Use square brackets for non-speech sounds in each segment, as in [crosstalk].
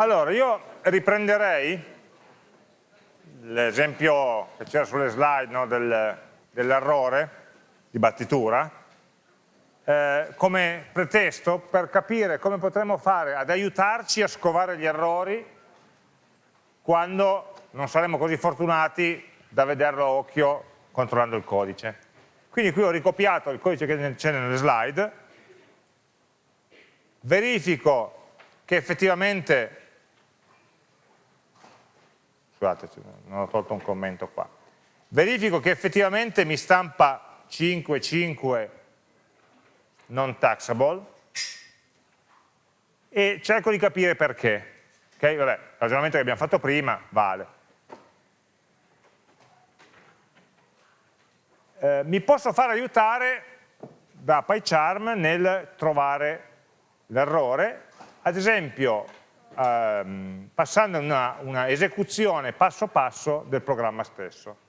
Allora, io riprenderei l'esempio che c'era sulle slide no, del, dell'errore di battitura eh, come pretesto per capire come potremmo fare ad aiutarci a scovare gli errori quando non saremo così fortunati da vederlo a occhio controllando il codice. Quindi qui ho ricopiato il codice che c'è nelle slide, verifico che effettivamente, scusate, non ho tolto un commento qua, verifico che effettivamente mi stampa 5, 5 non taxable e cerco di capire perché. Ok, vabbè, il ragionamento che abbiamo fatto prima vale. Eh, mi posso fare aiutare da PyCharm nel trovare l'errore, ad esempio ehm, passando una, una esecuzione passo passo del programma stesso.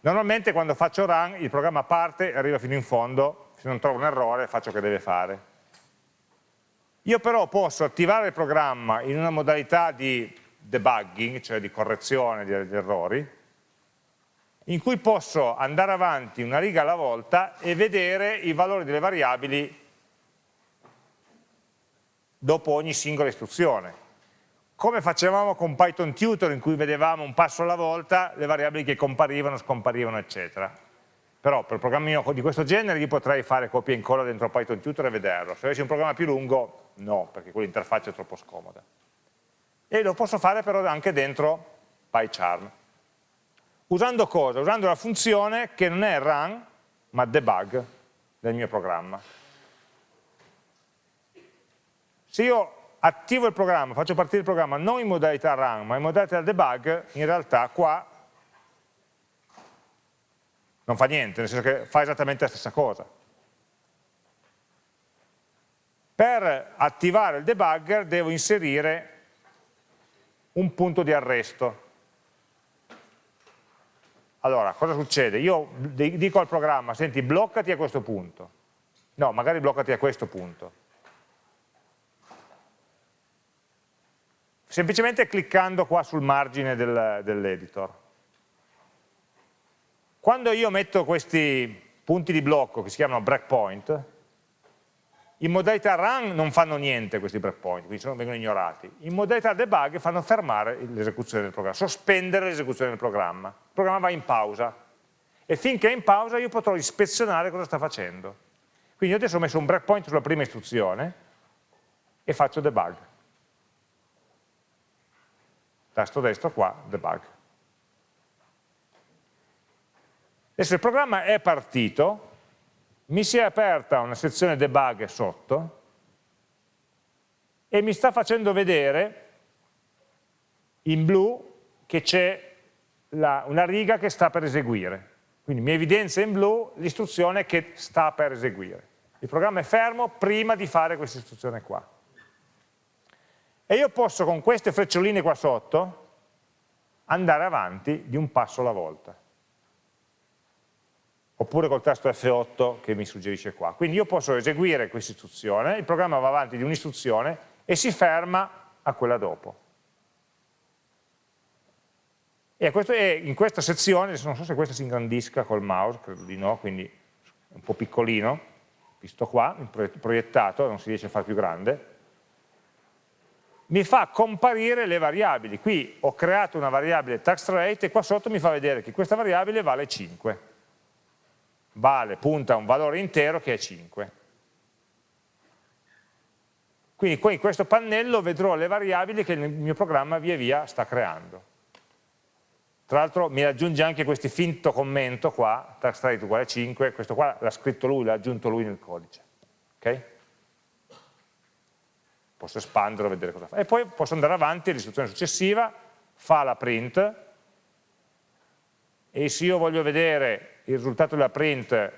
Normalmente quando faccio run il programma parte e arriva fino in fondo, se non trovo un errore faccio che deve fare. Io però posso attivare il programma in una modalità di debugging, cioè di correzione degli errori, in cui posso andare avanti una riga alla volta e vedere i valori delle variabili dopo ogni singola istruzione come facevamo con Python Tutor in cui vedevamo un passo alla volta le variabili che comparivano, scomparivano, eccetera. Però per un programmino di questo genere io potrei fare copia e incolla dentro Python Tutor e vederlo. Se avessi un programma più lungo, no, perché quell'interfaccia è troppo scomoda. E lo posso fare però anche dentro PyCharm. Usando cosa? Usando la funzione che non è run, ma debug del mio programma. Se io attivo il programma, faccio partire il programma non in modalità run ma in modalità debug, in realtà qua non fa niente, nel senso che fa esattamente la stessa cosa. Per attivare il debugger devo inserire un punto di arresto. Allora, cosa succede? Io dico al programma, senti, bloccati a questo punto. No, magari bloccati a questo punto semplicemente cliccando qua sul margine del, dell'editor. Quando io metto questi punti di blocco che si chiamano breakpoint, in modalità run non fanno niente questi breakpoint, quindi vengono ignorati. In modalità debug fanno fermare l'esecuzione del programma, sospendere l'esecuzione del programma. Il programma va in pausa e finché è in pausa io potrò ispezionare cosa sta facendo. Quindi io adesso ho messo un breakpoint sulla prima istruzione e faccio debug tasto destro qua, debug. Adesso il programma è partito, mi si è aperta una sezione debug sotto e mi sta facendo vedere in blu che c'è una riga che sta per eseguire. Quindi mi evidenzia in blu l'istruzione che sta per eseguire. Il programma è fermo prima di fare questa istruzione qua. E io posso con queste freccioline qua sotto andare avanti di un passo alla volta. Oppure col tasto F8 che mi suggerisce qua. Quindi io posso eseguire questa istruzione, il programma va avanti di un'istruzione e si ferma a quella dopo. E, questo, e in questa sezione, non so se questa si ingrandisca col mouse, credo di no, quindi è un po' piccolino, visto qua, proiettato, non si riesce a fare più grande, mi fa comparire le variabili. Qui ho creato una variabile tax rate e qua sotto mi fa vedere che questa variabile vale 5. Vale, punta a un valore intero che è 5. Quindi qui in questo pannello vedrò le variabili che il mio programma via via sta creando. Tra l'altro mi aggiunge anche questo finto commento qua, tax rate uguale 5, questo qua l'ha scritto lui, l'ha aggiunto lui nel codice. Okay? Posso espanderlo e vedere cosa fa. E poi posso andare avanti all'istruzione successiva, fa la print, e se io voglio vedere il risultato della print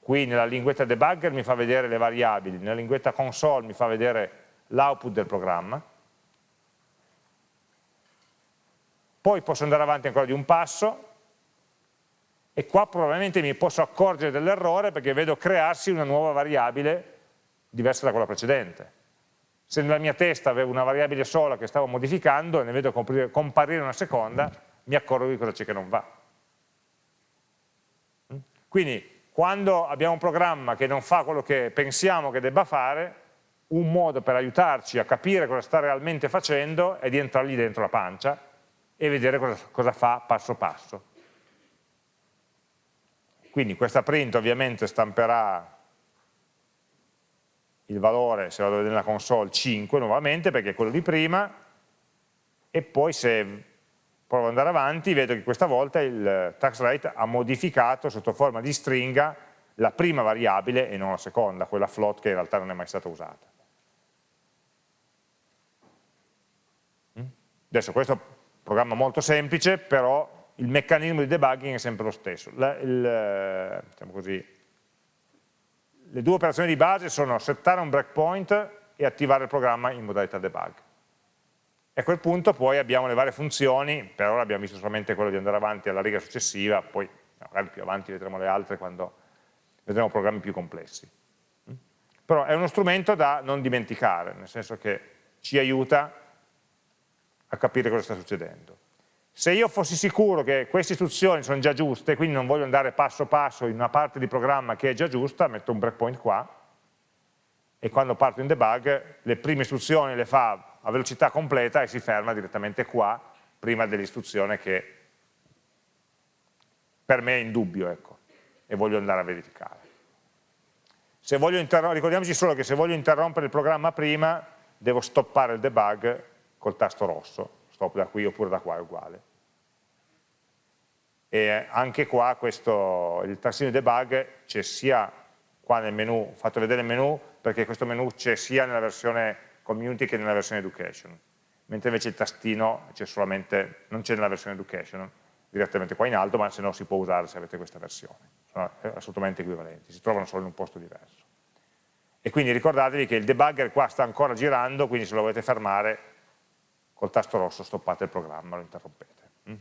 qui nella linguetta debugger mi fa vedere le variabili, nella linguetta console mi fa vedere l'output del programma, poi posso andare avanti ancora di un passo, e qua probabilmente mi posso accorgere dell'errore perché vedo crearsi una nuova variabile diversa da quella precedente se nella mia testa avevo una variabile sola che stavo modificando e ne vedo comparire una seconda, mi accorgo di cosa c'è che non va. Mm? Quindi quando abbiamo un programma che non fa quello che pensiamo che debba fare, un modo per aiutarci a capire cosa sta realmente facendo è di entrargli dentro la pancia e vedere cosa, cosa fa passo passo. Quindi questa print ovviamente stamperà il valore, se vado a vedere nella console, 5 nuovamente, perché è quello di prima, e poi se provo ad andare avanti, vedo che questa volta il tax rate ha modificato sotto forma di stringa la prima variabile e non la seconda, quella float che in realtà non è mai stata usata. Mm? Adesso questo è un programma molto semplice, però il meccanismo di debugging è sempre lo stesso. La, il, diciamo così, le due operazioni di base sono settare un breakpoint e attivare il programma in modalità debug. E a quel punto poi abbiamo le varie funzioni, per ora abbiamo visto solamente quello di andare avanti alla riga successiva, poi magari più avanti vedremo le altre quando vedremo programmi più complessi. Però è uno strumento da non dimenticare, nel senso che ci aiuta a capire cosa sta succedendo. Se io fossi sicuro che queste istruzioni sono già giuste, quindi non voglio andare passo passo in una parte di programma che è già giusta, metto un breakpoint qua, e quando parto in debug le prime istruzioni le fa a velocità completa e si ferma direttamente qua, prima dell'istruzione che per me è in dubbio, ecco, e voglio andare a verificare. ricordiamoci solo che se voglio interrompere il programma prima, devo stoppare il debug col tasto rosso, stop da qui oppure da qua è uguale. E anche qua questo, il tassino debug c'è sia qua nel menu, fatto vedere il menu perché questo menu c'è sia nella versione community che nella versione education, mentre invece il tastino solamente, non c'è nella versione education, direttamente qua in alto, ma se no si può usare se avete questa versione, sono assolutamente equivalenti, si trovano solo in un posto diverso. E quindi ricordatevi che il debugger qua sta ancora girando, quindi se lo volete fermare col tasto rosso stoppate il programma, lo interrompete. Mm?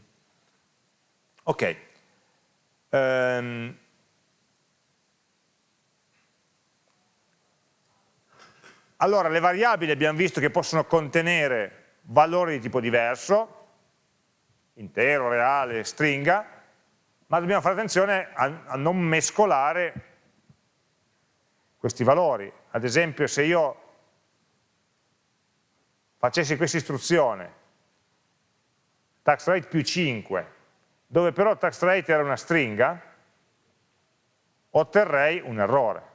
Ok. Um, allora, le variabili abbiamo visto che possono contenere valori di tipo diverso, intero, reale, stringa, ma dobbiamo fare attenzione a, a non mescolare questi valori. Ad esempio, se io facessi questa istruzione, tax rate più 5, dove però tax rate era una stringa, otterrei un errore.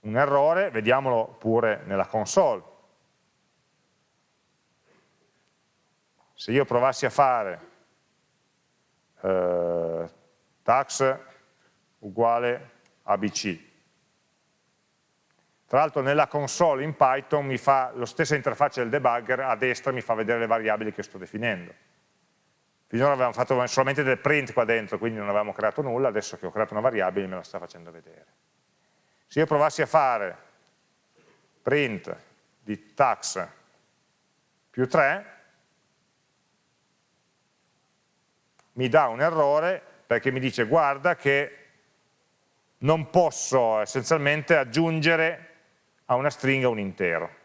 Un errore, vediamolo pure nella console. Se io provassi a fare eh, tax uguale ABC, tra l'altro nella console in Python mi fa lo stessa interfaccia del debugger, a destra mi fa vedere le variabili che sto definendo. Finora avevamo fatto solamente del print qua dentro, quindi non avevamo creato nulla, adesso che ho creato una variabile me la sta facendo vedere. Se io provassi a fare print di tax più 3, mi dà un errore perché mi dice guarda che non posso essenzialmente aggiungere a una stringa un intero.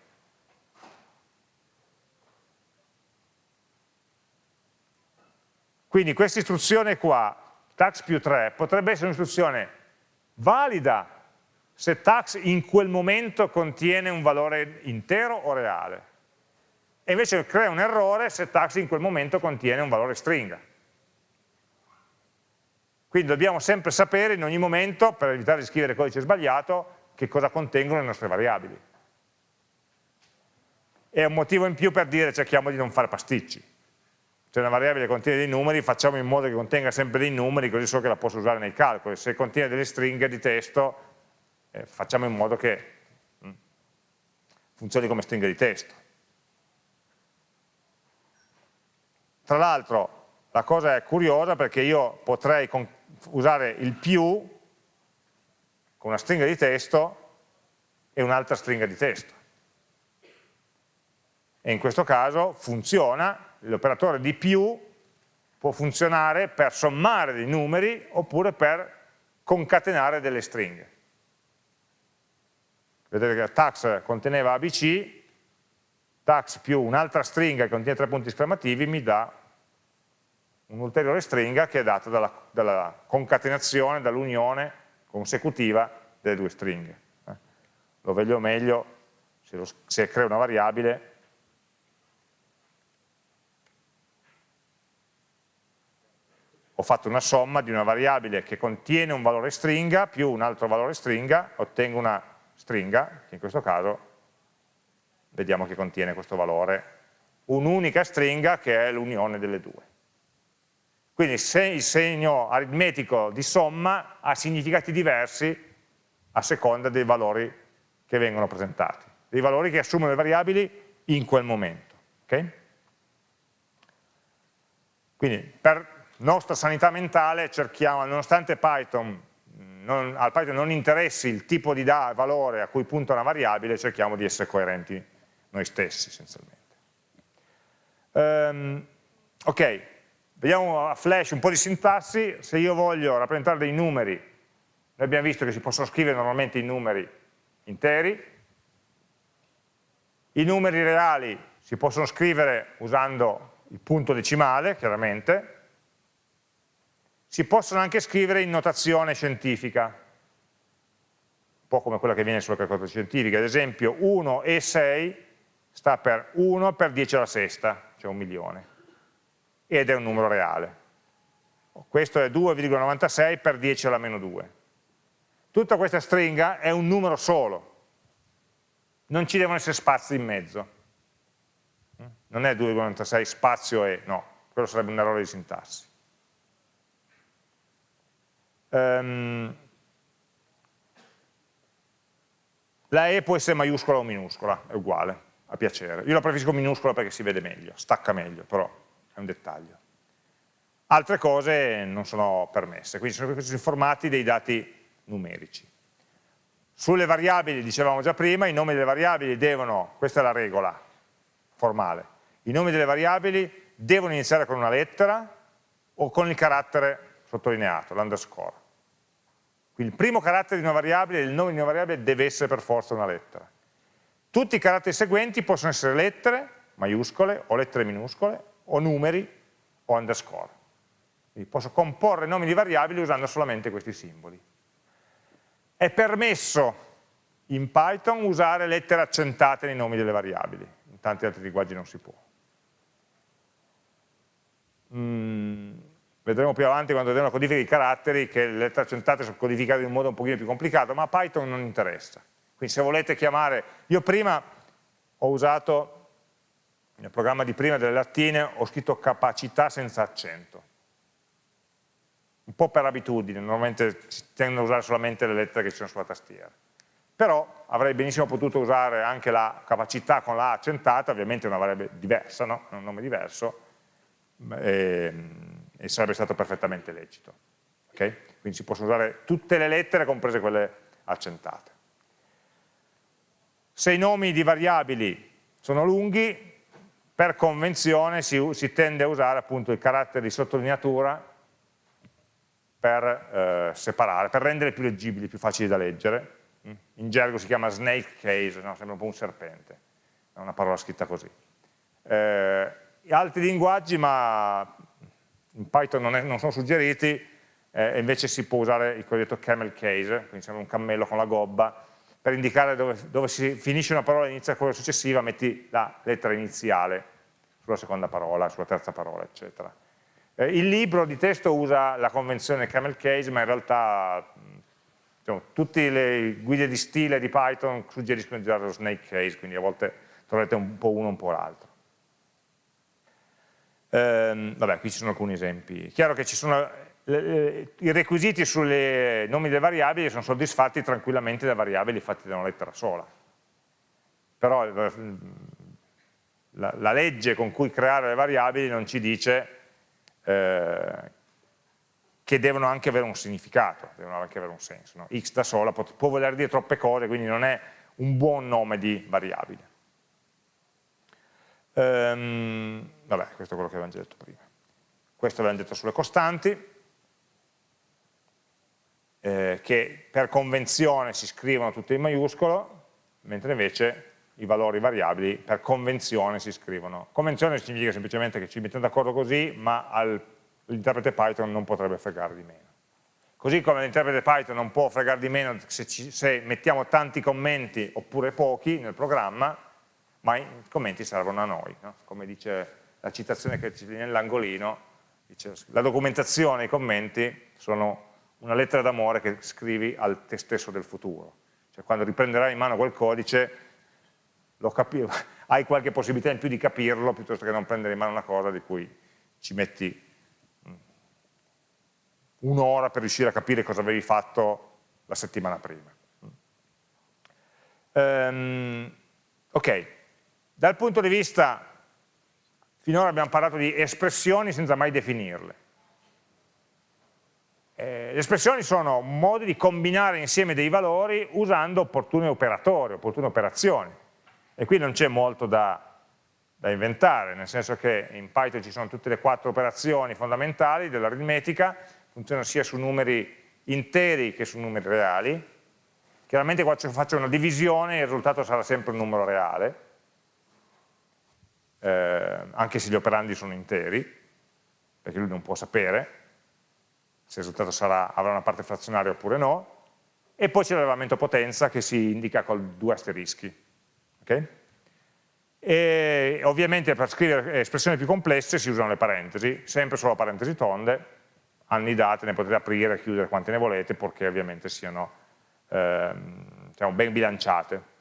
Quindi questa istruzione qua, tax più 3, potrebbe essere un'istruzione valida se tax in quel momento contiene un valore intero o reale. E invece crea un errore se tax in quel momento contiene un valore stringa. Quindi dobbiamo sempre sapere in ogni momento, per evitare di scrivere codice sbagliato, che cosa contengono le nostre variabili. È un motivo in più per dire cerchiamo di non fare pasticci. Se una variabile contiene dei numeri, facciamo in modo che contenga sempre dei numeri, così so che la posso usare nei calcoli. Se contiene delle stringhe di testo, eh, facciamo in modo che mh, mm, funzioni come stringa di testo. Tra l'altro, la cosa è curiosa perché io potrei usare il più con una stringa di testo e un'altra stringa di testo. E in questo caso funziona, l'operatore di più può funzionare per sommare dei numeri oppure per concatenare delle stringhe. vedete che tax conteneva ABC, tax più un'altra stringa che contiene tre punti esclamativi mi dà un'ulteriore stringa che è data dalla, dalla concatenazione, dall'unione consecutiva delle due stringhe. Eh. Lo vedo meglio se, lo, se creo una variabile ho fatto una somma di una variabile che contiene un valore stringa più un altro valore stringa, ottengo una stringa, che in questo caso vediamo che contiene questo valore, un'unica stringa che è l'unione delle due. Quindi se il segno aritmetico di somma ha significati diversi a seconda dei valori che vengono presentati, dei valori che assumono le variabili in quel momento. Okay? Quindi per nostra sanità mentale cerchiamo, nonostante Python, non, al Python non interessi il tipo di valore a cui punta una variabile, cerchiamo di essere coerenti noi stessi essenzialmente. Um, ok, vediamo a flash un po' di sintassi, se io voglio rappresentare dei numeri, noi abbiamo visto che si possono scrivere normalmente i numeri interi, i numeri reali si possono scrivere usando il punto decimale, chiaramente, si possono anche scrivere in notazione scientifica, un po' come quella che viene sulla calcolatrice scientifica, ad esempio 1 e 6 sta per 1 per 10 alla sesta, cioè un milione, ed è un numero reale. Questo è 2,96 per 10 alla meno 2. Tutta questa stringa è un numero solo, non ci devono essere spazi in mezzo. Non è 2,96 spazio e, no, quello sarebbe un errore di sintassi. Um, la E può essere maiuscola o minuscola, è uguale, a piacere. Io la preferisco minuscola perché si vede meglio, stacca meglio, però è un dettaglio. Altre cose non sono permesse, quindi sono questi formati dei dati numerici. Sulle variabili, dicevamo già prima, i nomi delle variabili devono, questa è la regola formale, i nomi delle variabili devono iniziare con una lettera o con il carattere sottolineato, l'underscore. Quindi il primo carattere di una variabile, il nome di una variabile deve essere per forza una lettera. Tutti i caratteri seguenti possono essere lettere, maiuscole o lettere minuscole, o numeri o underscore. Quindi posso comporre nomi di variabili usando solamente questi simboli. È permesso in Python usare lettere accentate nei nomi delle variabili, in tanti altri linguaggi non si può. Mm, vedremo più avanti quando vedremo la codifica di caratteri che le lettere accentate sono codificate in un modo un pochino più complicato, ma a Python non interessa. Quindi se volete chiamare, io prima ho usato, nel programma di prima delle lattine, ho scritto capacità senza accento. Un po' per abitudine, normalmente si tendono a usare solamente le lettere che ci sono sulla tastiera. Però avrei benissimo potuto usare anche la capacità con la accentata, ovviamente è una variabile diversa, no? un nome diverso, e, e sarebbe stato perfettamente lecito. Okay? Quindi si possono usare tutte le lettere, comprese quelle accentate. Se i nomi di variabili sono lunghi, per convenzione si, si tende a usare appunto il carattere di sottolineatura per eh, separare, per rendere più leggibili, più facili da leggere. In gergo si chiama snake case, no? sembra un po' un serpente, è una parola scritta così. Eh, altri linguaggi, ma in Python non, è, non sono suggeriti, eh, invece si può usare il cosiddetto camel case, quindi sembra un cammello con la gobba, per indicare dove, dove si finisce una parola e inizia quella successiva, metti la lettera iniziale sulla seconda parola, sulla terza parola, eccetera. Eh, il libro di testo usa la convenzione camel case, ma in realtà diciamo, tutte le guide di stile di Python suggeriscono di usare lo snake case, quindi a volte troverete un po' uno, un po' l'altro. Ehm, vabbè, qui ci sono alcuni esempi. Chiaro che ci sono, eh, i requisiti sui nomi delle variabili sono soddisfatti tranquillamente da variabili fatte da una lettera sola. Però eh, la, la legge con cui creare le variabili non ci dice eh, che devono anche avere un significato, devono anche avere un senso. No? X da sola può, può voler dire troppe cose, quindi non è un buon nome di variabile. Ehm, vabbè, questo è quello che avevamo già detto prima. Questo avevamo detto sulle costanti, eh, che per convenzione si scrivono tutte in maiuscolo, mentre invece i valori variabili per convenzione si scrivono. Convenzione significa semplicemente che ci mettiamo d'accordo così, ma l'interprete Python non potrebbe fregare di meno. Così come l'interprete Python non può fregare di meno se, ci, se, mettiamo tanti commenti oppure pochi nel programma, ma i commenti servono a noi. No? Come dice la citazione che c'è nell'angolino, la documentazione, i commenti sono una lettera d'amore che scrivi al te stesso del futuro. Cioè quando riprenderai in mano quel codice [laughs] hai qualche possibilità in più di capirlo piuttosto che non prendere in mano una cosa di cui ci metti mm, un'ora per riuscire a capire cosa avevi fatto la settimana prima. Um, ok, dal punto di vista, finora abbiamo parlato di espressioni senza mai definirle. Eh, le espressioni sono modi di combinare insieme dei valori usando opportuni operatori, opportune operazioni. E qui non c'è molto da, da, inventare, nel senso che in Python ci sono tutte le quattro operazioni fondamentali dell'aritmetica, funzionano sia su numeri interi che su numeri reali. Chiaramente quando faccio una divisione il risultato sarà sempre un numero reale, eh, anche se gli operandi sono interi, perché lui non può sapere se il risultato sarà, avrà una parte frazionaria oppure no, e poi c'è l'elevamento potenza che si indica con due asterischi. Okay? E ovviamente per scrivere espressioni più complesse si usano le parentesi, sempre solo parentesi tonde, anni date, ne potete aprire e chiudere quante ne volete, purché ovviamente siano ehm, diciamo, ben bilanciate.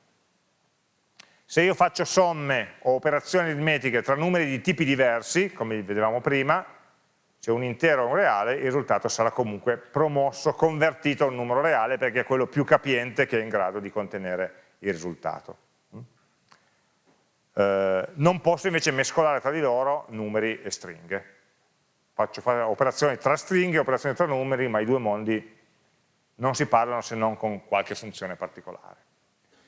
Se io faccio somme o operazioni aritmetiche tra numeri di tipi diversi, come vedevamo prima, c'è un intero e un reale, il risultato sarà comunque promosso, convertito a un numero reale perché è quello più capiente che è in grado di contenere il risultato. Eh, non posso invece mescolare tra di loro numeri e stringhe. Faccio fare operazioni tra stringhe, operazioni tra numeri, ma i due mondi non si parlano se non con qualche funzione particolare.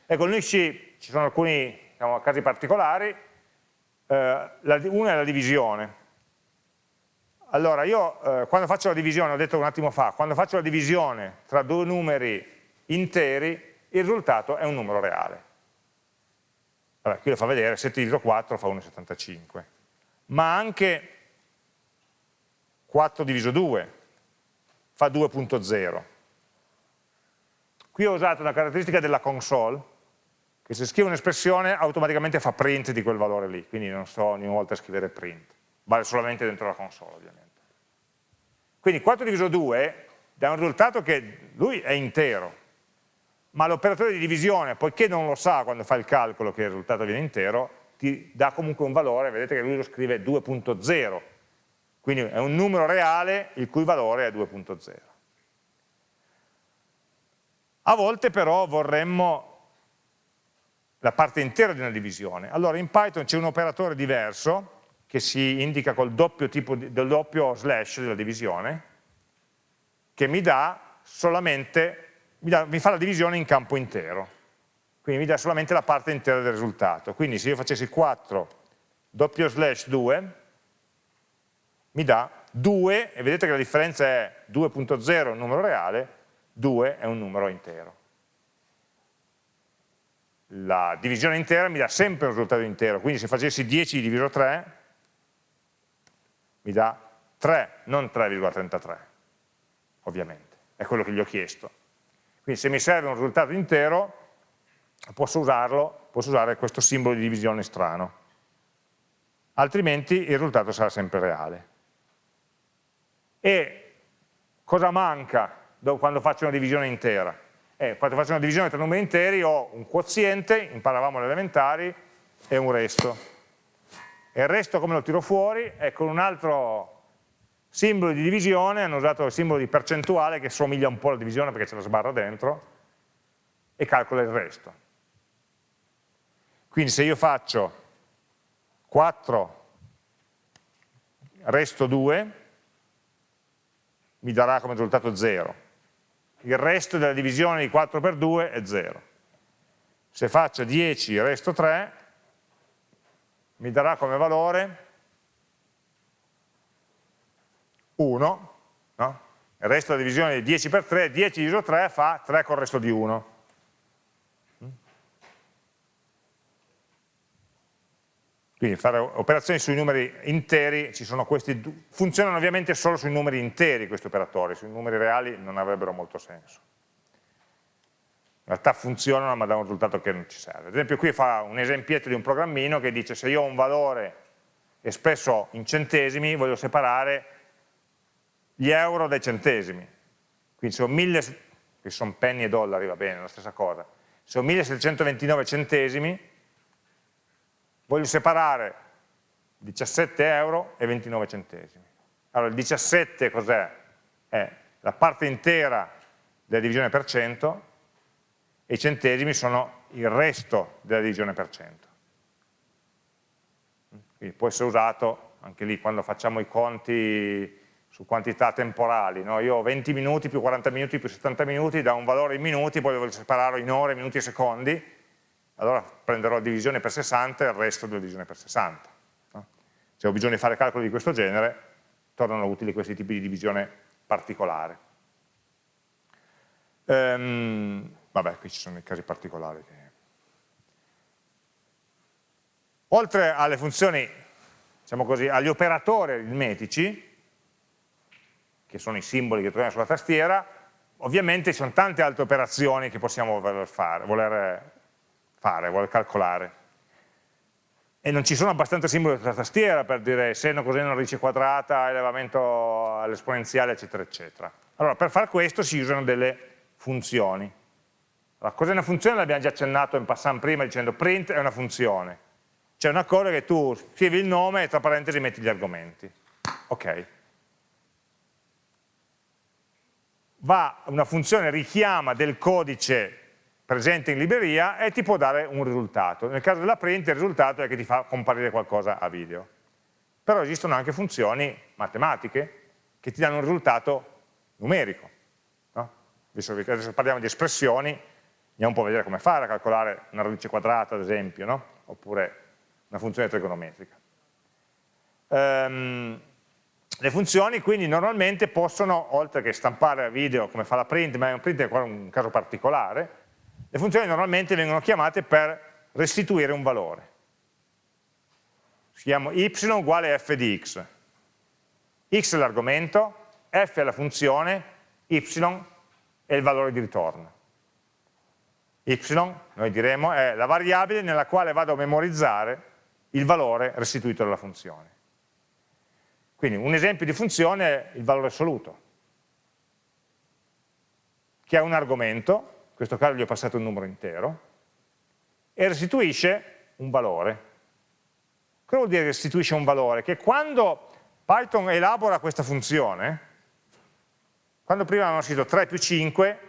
Ecco, noi ci, ci sono alcuni diciamo, casi particolari, eh, la, uno è la divisione. Allora, io eh, quando faccio la divisione, ho detto un attimo fa, quando faccio la divisione tra due numeri interi, il risultato è un numero reale. Allora, qui lo fa vedere, 7 diviso 4 fa 1,75. Ma anche 4 diviso 2 fa 2.0. Qui ho usato una caratteristica della console, che se scrivo un'espressione automaticamente fa print di quel valore lì, quindi non sto ogni volta a scrivere print, vale solamente dentro la console ovviamente. Quindi 4 diviso 2 dà un risultato che lui è intero, ma l'operatore di divisione, poiché non lo sa quando fa il calcolo che il risultato viene intero, ti dà comunque un valore, vedete che lui lo scrive 2.0, quindi è un numero reale il cui valore è 2.0. A volte però vorremmo la parte intera di una divisione. Allora in Python c'è un operatore diverso che si indica col doppio, tipo di, del doppio slash della divisione che mi dà solamente mi, dà, mi fa la divisione in campo intero, quindi mi dà solamente la parte intera del risultato. Quindi se io facessi 4 doppio slash 2, mi dà 2, e vedete che la differenza è 2.0 è un numero reale, 2 è un numero intero. La divisione intera mi dà sempre un risultato intero, quindi se facessi 10 diviso 3, mi dà 3, non 3,33, ovviamente, è quello che gli ho chiesto. Quindi se mi serve un risultato intero, posso usarlo, posso usare questo simbolo di divisione strano. Altrimenti il risultato sarà sempre reale. E cosa manca quando faccio una divisione intera? Eh, quando faccio una divisione tra numeri interi ho un quoziente, imparavamo alle elementari, e un resto. E il resto come lo tiro fuori? È con un altro Simbolo di divisione, hanno usato il simbolo di percentuale che somiglia un po' alla divisione perché c'è la sbarra dentro, e calcola il resto. Quindi se io faccio 4 resto 2, mi darà come risultato 0. Il resto della divisione di 4 per 2 è 0. Se faccio 10 resto 3, mi darà come valore 1, no? il resto della divisione è 10 per 3, 10 diviso 3 fa 3 col resto di 1. Quindi fare operazioni sui numeri interi, questi, funzionano ovviamente solo sui numeri interi questi operatori, sui numeri reali non avrebbero molto senso. In realtà funzionano ma dà un risultato che non ci serve. Ad esempio qui fa un esempietto di un programmino che dice se io ho un valore espresso in centesimi voglio separare gli euro dai centesimi. Quindi se ho 1000, che sono penny e dollari, va bene, la stessa cosa. Se ho 1729 centesimi, voglio separare 17 euro e 29 centesimi. Allora il 17 cos'è? È la parte intera della divisione per cento e i centesimi sono il resto della divisione per cento. Quindi può essere usato anche lì quando facciamo i conti su quantità temporali. No? Io ho 20 minuti più 40 minuti più 70 minuti da un valore in minuti, poi devo separarlo in ore, minuti e secondi, allora prenderò la divisione per 60 e il resto della divisione per 60. No? Se ho bisogno di fare calcoli di questo genere, tornano utili questi tipi di divisione particolare. Ehm, vabbè, qui ci sono i casi particolari. Che... Oltre alle funzioni, diciamo così, agli operatori aritmetici, che sono i simboli che troviamo sulla tastiera, ovviamente ci sono tante altre operazioni che possiamo voler fare, voler, fare, voler calcolare. E non ci sono abbastanza simboli sulla tastiera per dire seno, coseno, radice quadrata, elevamento all'esponenziale, eccetera, eccetera. Allora, per fare questo si usano delle funzioni. Allora, cos'è una funzione? L'abbiamo già accennato in passant prima dicendo print è una funzione. C'è una cosa che tu scrivi il nome e tra parentesi metti gli argomenti. Ok. va, una funzione richiama del codice presente in libreria e ti può dare un risultato. Nel caso della print il risultato è che ti fa comparire qualcosa a video. Però esistono anche funzioni matematiche che ti danno un risultato numerico. No? Adesso parliamo di espressioni, andiamo un po' a vedere come fare a calcolare una radice quadrata, ad esempio, no? oppure una funzione trigonometrica. Um, le funzioni quindi normalmente possono, oltre che stampare video come fa la print, ma un print è un caso particolare, le funzioni normalmente vengono chiamate per restituire un valore. Si chiama y uguale f di x. x è l'argomento, f è la funzione, y è il valore di ritorno. Y, noi diremo, è la variabile nella quale vado a memorizzare il valore restituito dalla funzione. Quindi un esempio di funzione è il valore assoluto, che ha un argomento, in questo caso gli ho passato un numero intero, e restituisce un valore. Cosa vuol dire restituisce un valore? Che quando Python elabora questa funzione, quando prima avevamo scritto 3 più 5,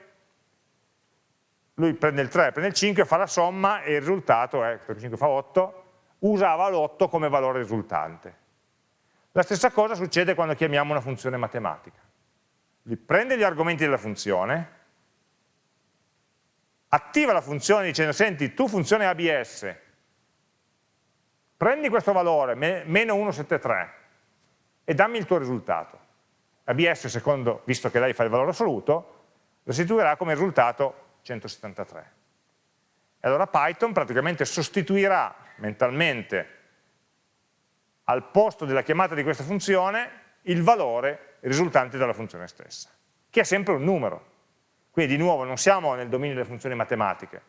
lui prende il 3, prende il 5, fa la somma e il risultato è, 3 più 5 fa 8, usava l'8 come valore risultante. La stessa cosa succede quando chiamiamo una funzione matematica. Lui prende gli argomenti della funzione, attiva la funzione dicendo, senti, tu funzione ABS, prendi questo valore, meno 173, e dammi il tuo risultato. ABS, secondo, visto che lei fa il valore assoluto, restituirà come risultato 173. E allora Python praticamente sostituirà mentalmente al posto della chiamata di questa funzione il valore risultante dalla funzione stessa, che è sempre un numero. Quindi di nuovo non siamo nel dominio delle funzioni matematiche,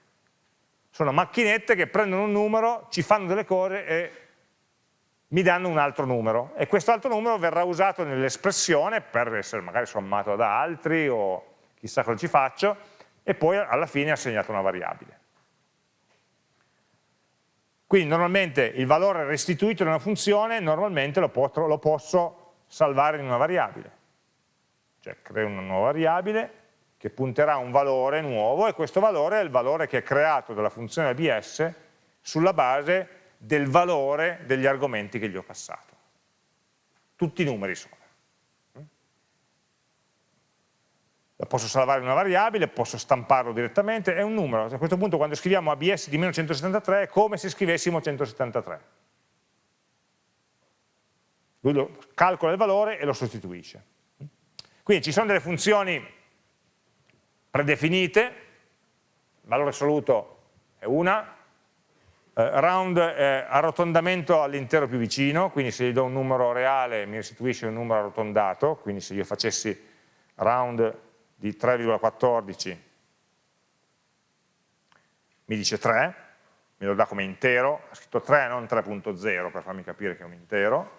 sono macchinette che prendono un numero, ci fanno delle cose e mi danno un altro numero e questo altro numero verrà usato nell'espressione per essere magari sommato da altri o chissà cosa ci faccio e poi alla fine assegnato una variabile. Quindi normalmente il valore restituito da una funzione normalmente lo, posso, lo posso salvare in una variabile. Cioè creo una nuova variabile che punterà a un valore nuovo e questo valore è il valore che è creato dalla funzione ABS sulla base del valore degli argomenti che gli ho passato. Tutti i numeri sono. la posso salvare una variabile, posso stamparlo direttamente, è un numero. A questo punto quando scriviamo abs di meno 173 è come se scrivessimo 173. Lui calcola il valore e lo sostituisce. Quindi ci sono delle funzioni predefinite, valore assoluto è una, eh, round è arrotondamento all'intero più vicino, quindi se gli do un numero reale mi restituisce un numero arrotondato, quindi se io facessi round di 3,14 mi dice 3, me lo dà come intero, ha scritto 3 non 3.0 per farmi capire che è un intero,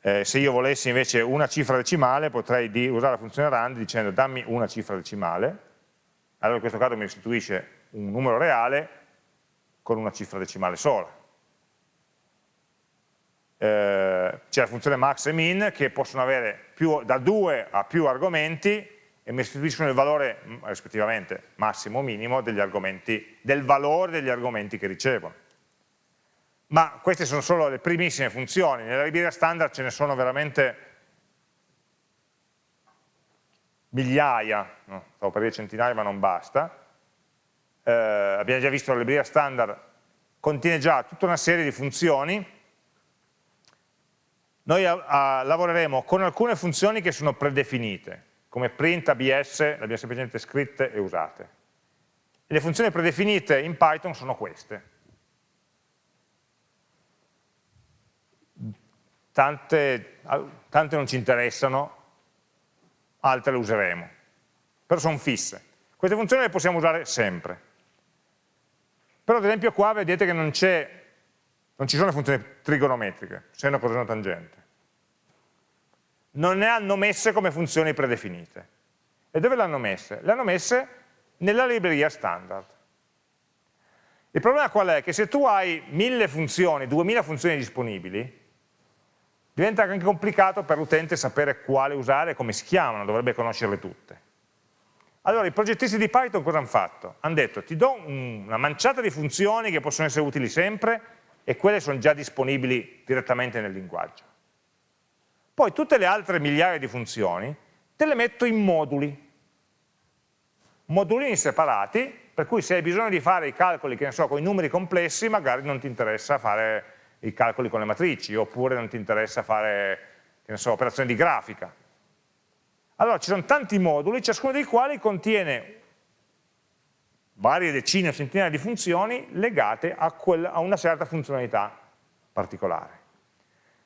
eh, se io volessi invece una cifra decimale potrei usare la funzione rand dicendo dammi una cifra decimale, allora in questo caso mi restituisce un numero reale con una cifra decimale sola. Eh, C'è la funzione max e min che possono avere più, da 2 a più argomenti e mi restituiscono il valore rispettivamente massimo o minimo del valore degli argomenti che ricevono ma queste sono solo le primissime funzioni, nella libreria standard ce ne sono veramente migliaia, no? stavo per dire centinaia ma non basta, eh, abbiamo già visto la libreria standard contiene già tutta una serie di funzioni, noi a, a, lavoreremo con alcune funzioni che sono predefinite, come print, abs, le abbiamo semplicemente scritte e usate. E le funzioni predefinite in Python sono queste. tante, tante non ci interessano, altre le useremo, però sono fisse. Queste funzioni le possiamo usare sempre. Però ad esempio qua vedete che non, non ci sono le funzioni trigonometriche, seno, coseno, tangente. Non ne hanno messe come funzioni predefinite. E dove le hanno messe? Le hanno messe nella libreria standard. Il problema qual è? Che se tu hai mille funzioni, duemila funzioni disponibili, diventa anche complicato per l'utente sapere quale usare e come si chiamano, dovrebbe conoscerle tutte. Allora i progettisti di Python cosa hanno fatto? Hanno detto ti do una manciata di funzioni che possono essere utili sempre e quelle sono già disponibili direttamente nel linguaggio. Poi tutte le altre migliaia di funzioni te le metto in moduli, modulini separati, per cui se hai bisogno di fare i calcoli, che ne so, con i numeri complessi, magari non ti interessa fare i calcoli con le matrici, oppure non ti interessa fare, so, operazioni di grafica. Allora ci sono tanti moduli, ciascuno dei quali contiene varie decine o centinaia di funzioni legate a, quella, a una certa funzionalità particolare.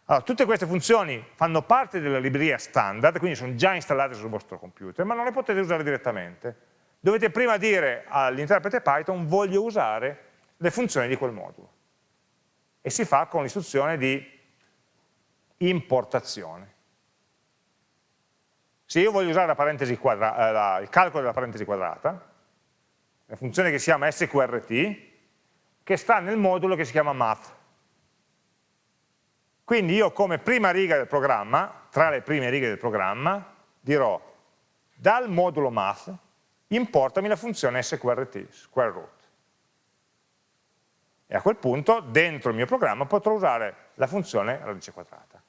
Allora, tutte queste funzioni fanno parte della libreria standard, quindi sono già installate sul vostro computer, ma non le potete usare direttamente. Dovete prima dire all'interprete Python voglio usare le funzioni di quel modulo e si fa con l'istruzione di importazione. Se io voglio usare la eh, la, il calcolo della parentesi quadrata, la funzione che si chiama sqrt, che sta nel modulo che si chiama math. Quindi io come prima riga del programma, tra le prime righe del programma, dirò dal modulo math importami la funzione sqrt, square root e a quel punto dentro il mio programma potrò usare la funzione radice quadrata.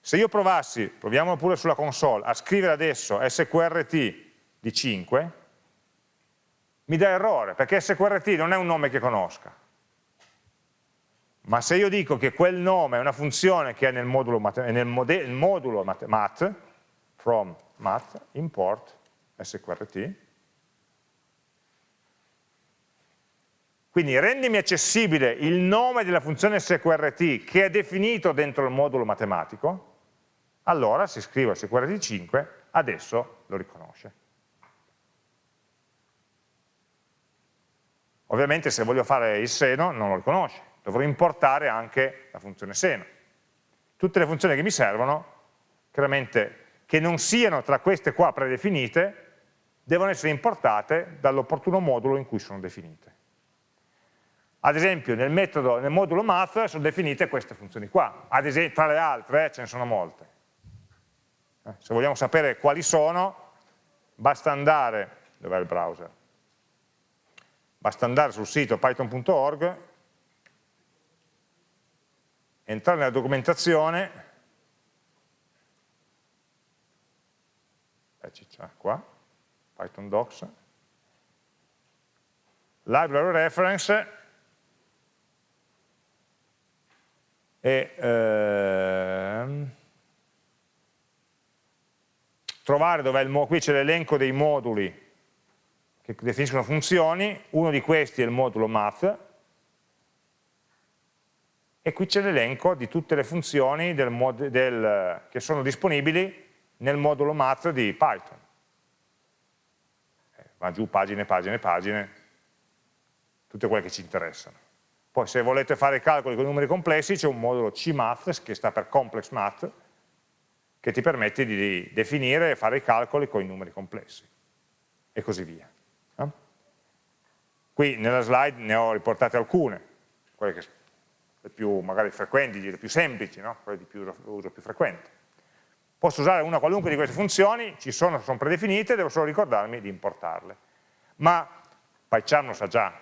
Se io provassi, proviamolo pure sulla console, a scrivere adesso sqrt di 5, mi dà errore, perché sqrt non è un nome che conosca. Ma se io dico che quel nome è una funzione che è nel modulo, nel modulo math, from math, import sqrt, Quindi rendimi accessibile il nome della funzione sqrt che è definito dentro il modulo matematico, allora se scrivo sqrt5 adesso lo riconosce. Ovviamente se voglio fare il seno non lo riconosce, dovrò importare anche la funzione seno. Tutte le funzioni che mi servono, chiaramente che non siano tra queste qua predefinite, devono essere importate dall'opportuno modulo in cui sono definite. Ad esempio nel, metodo, nel modulo math sono definite queste funzioni qua, esempio, tra le altre eh, ce ne sono molte. Eh, se vogliamo sapere quali sono, basta andare, dov'è il browser? Basta andare sul sito python.org, entrare nella documentazione, eh, qua, Python docs, library reference, e ehm, trovare dove il qui c'è l'elenco dei moduli che definiscono funzioni, uno di questi è il modulo math, e qui c'è l'elenco di tutte le funzioni del del, che sono disponibili nel modulo math di Python. Eh, va giù pagine, pagine, pagine, tutte quelle che ci interessano. Poi se volete fare i calcoli con numeri complessi c'è un modulo CMath, che sta per Complex Math, che ti permette di definire e fare i calcoli con i numeri complessi, e così via. Qui nella slide ne ho riportate alcune, quelle che le più magari frequenti, le più semplici, no? quelle di più uso più frequente. Posso usare una qualunque di queste funzioni, ci sono, sono predefinite, devo solo ricordarmi di importarle. Ma PyCharm lo sa già.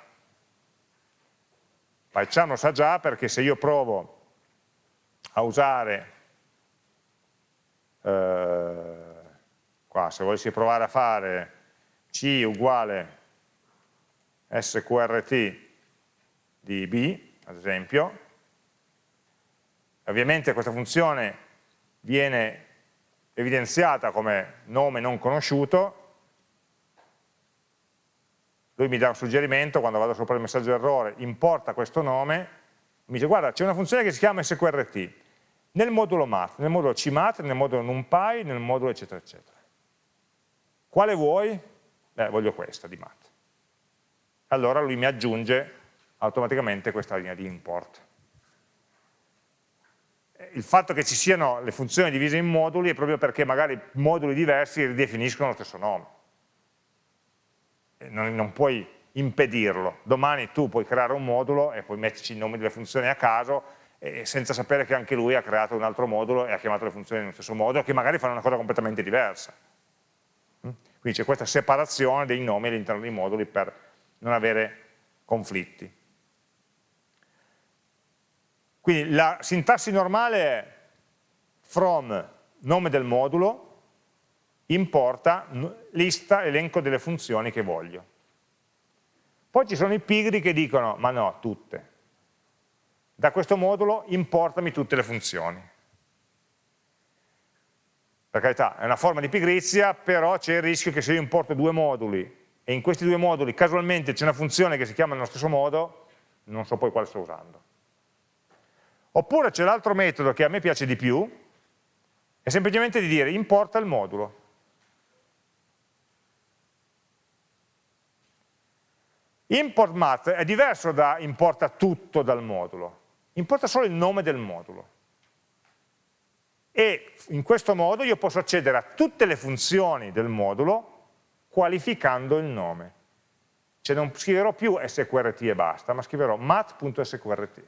PyCharm lo sa già perché se io provo a usare, eh, qua se volessi provare a fare C uguale sqrt di B, ad esempio, Ovviamente questa funzione viene evidenziata come nome non conosciuto, lui mi dà un suggerimento quando vado sopra il messaggio errore, importa questo nome, mi dice guarda c'è una funzione che si chiama sqrt, nel modulo math, nel modulo cmath, nel modulo numpy, nel modulo eccetera eccetera. Quale vuoi? Beh, voglio questa di math. Allora lui mi aggiunge automaticamente questa linea di import il fatto che ci siano le funzioni divise in moduli è proprio perché magari moduli diversi ridefiniscono lo stesso nome. Non, non, puoi impedirlo. Domani tu puoi creare un modulo e puoi metterci i nomi delle funzioni a caso e, senza sapere che anche lui ha creato un altro modulo e ha chiamato le funzioni nello stesso modo, che magari fanno una cosa completamente diversa. Mm? Quindi c'è questa separazione dei nomi all'interno dei moduli per non avere conflitti. Quindi la sintassi normale è from nome del modulo, importa, lista, elenco delle funzioni che voglio. Poi ci sono i pigri che dicono, ma no, tutte. Da questo modulo importami tutte le funzioni. Per carità, è una forma di pigrizia, però c'è il rischio che se io importo due moduli e in questi due moduli casualmente c'è una funzione che si chiama nello stesso modo, non so poi quale sto usando. Oppure c'è l'altro metodo che a me piace di più, è semplicemente di dire importa il modulo. Import math è diverso da importa tutto dal modulo, importa solo il nome del modulo. E in questo modo io posso accedere a tutte le funzioni del modulo qualificando il nome. Cioè non scriverò più sqrt e basta, ma scriverò math.sqrt.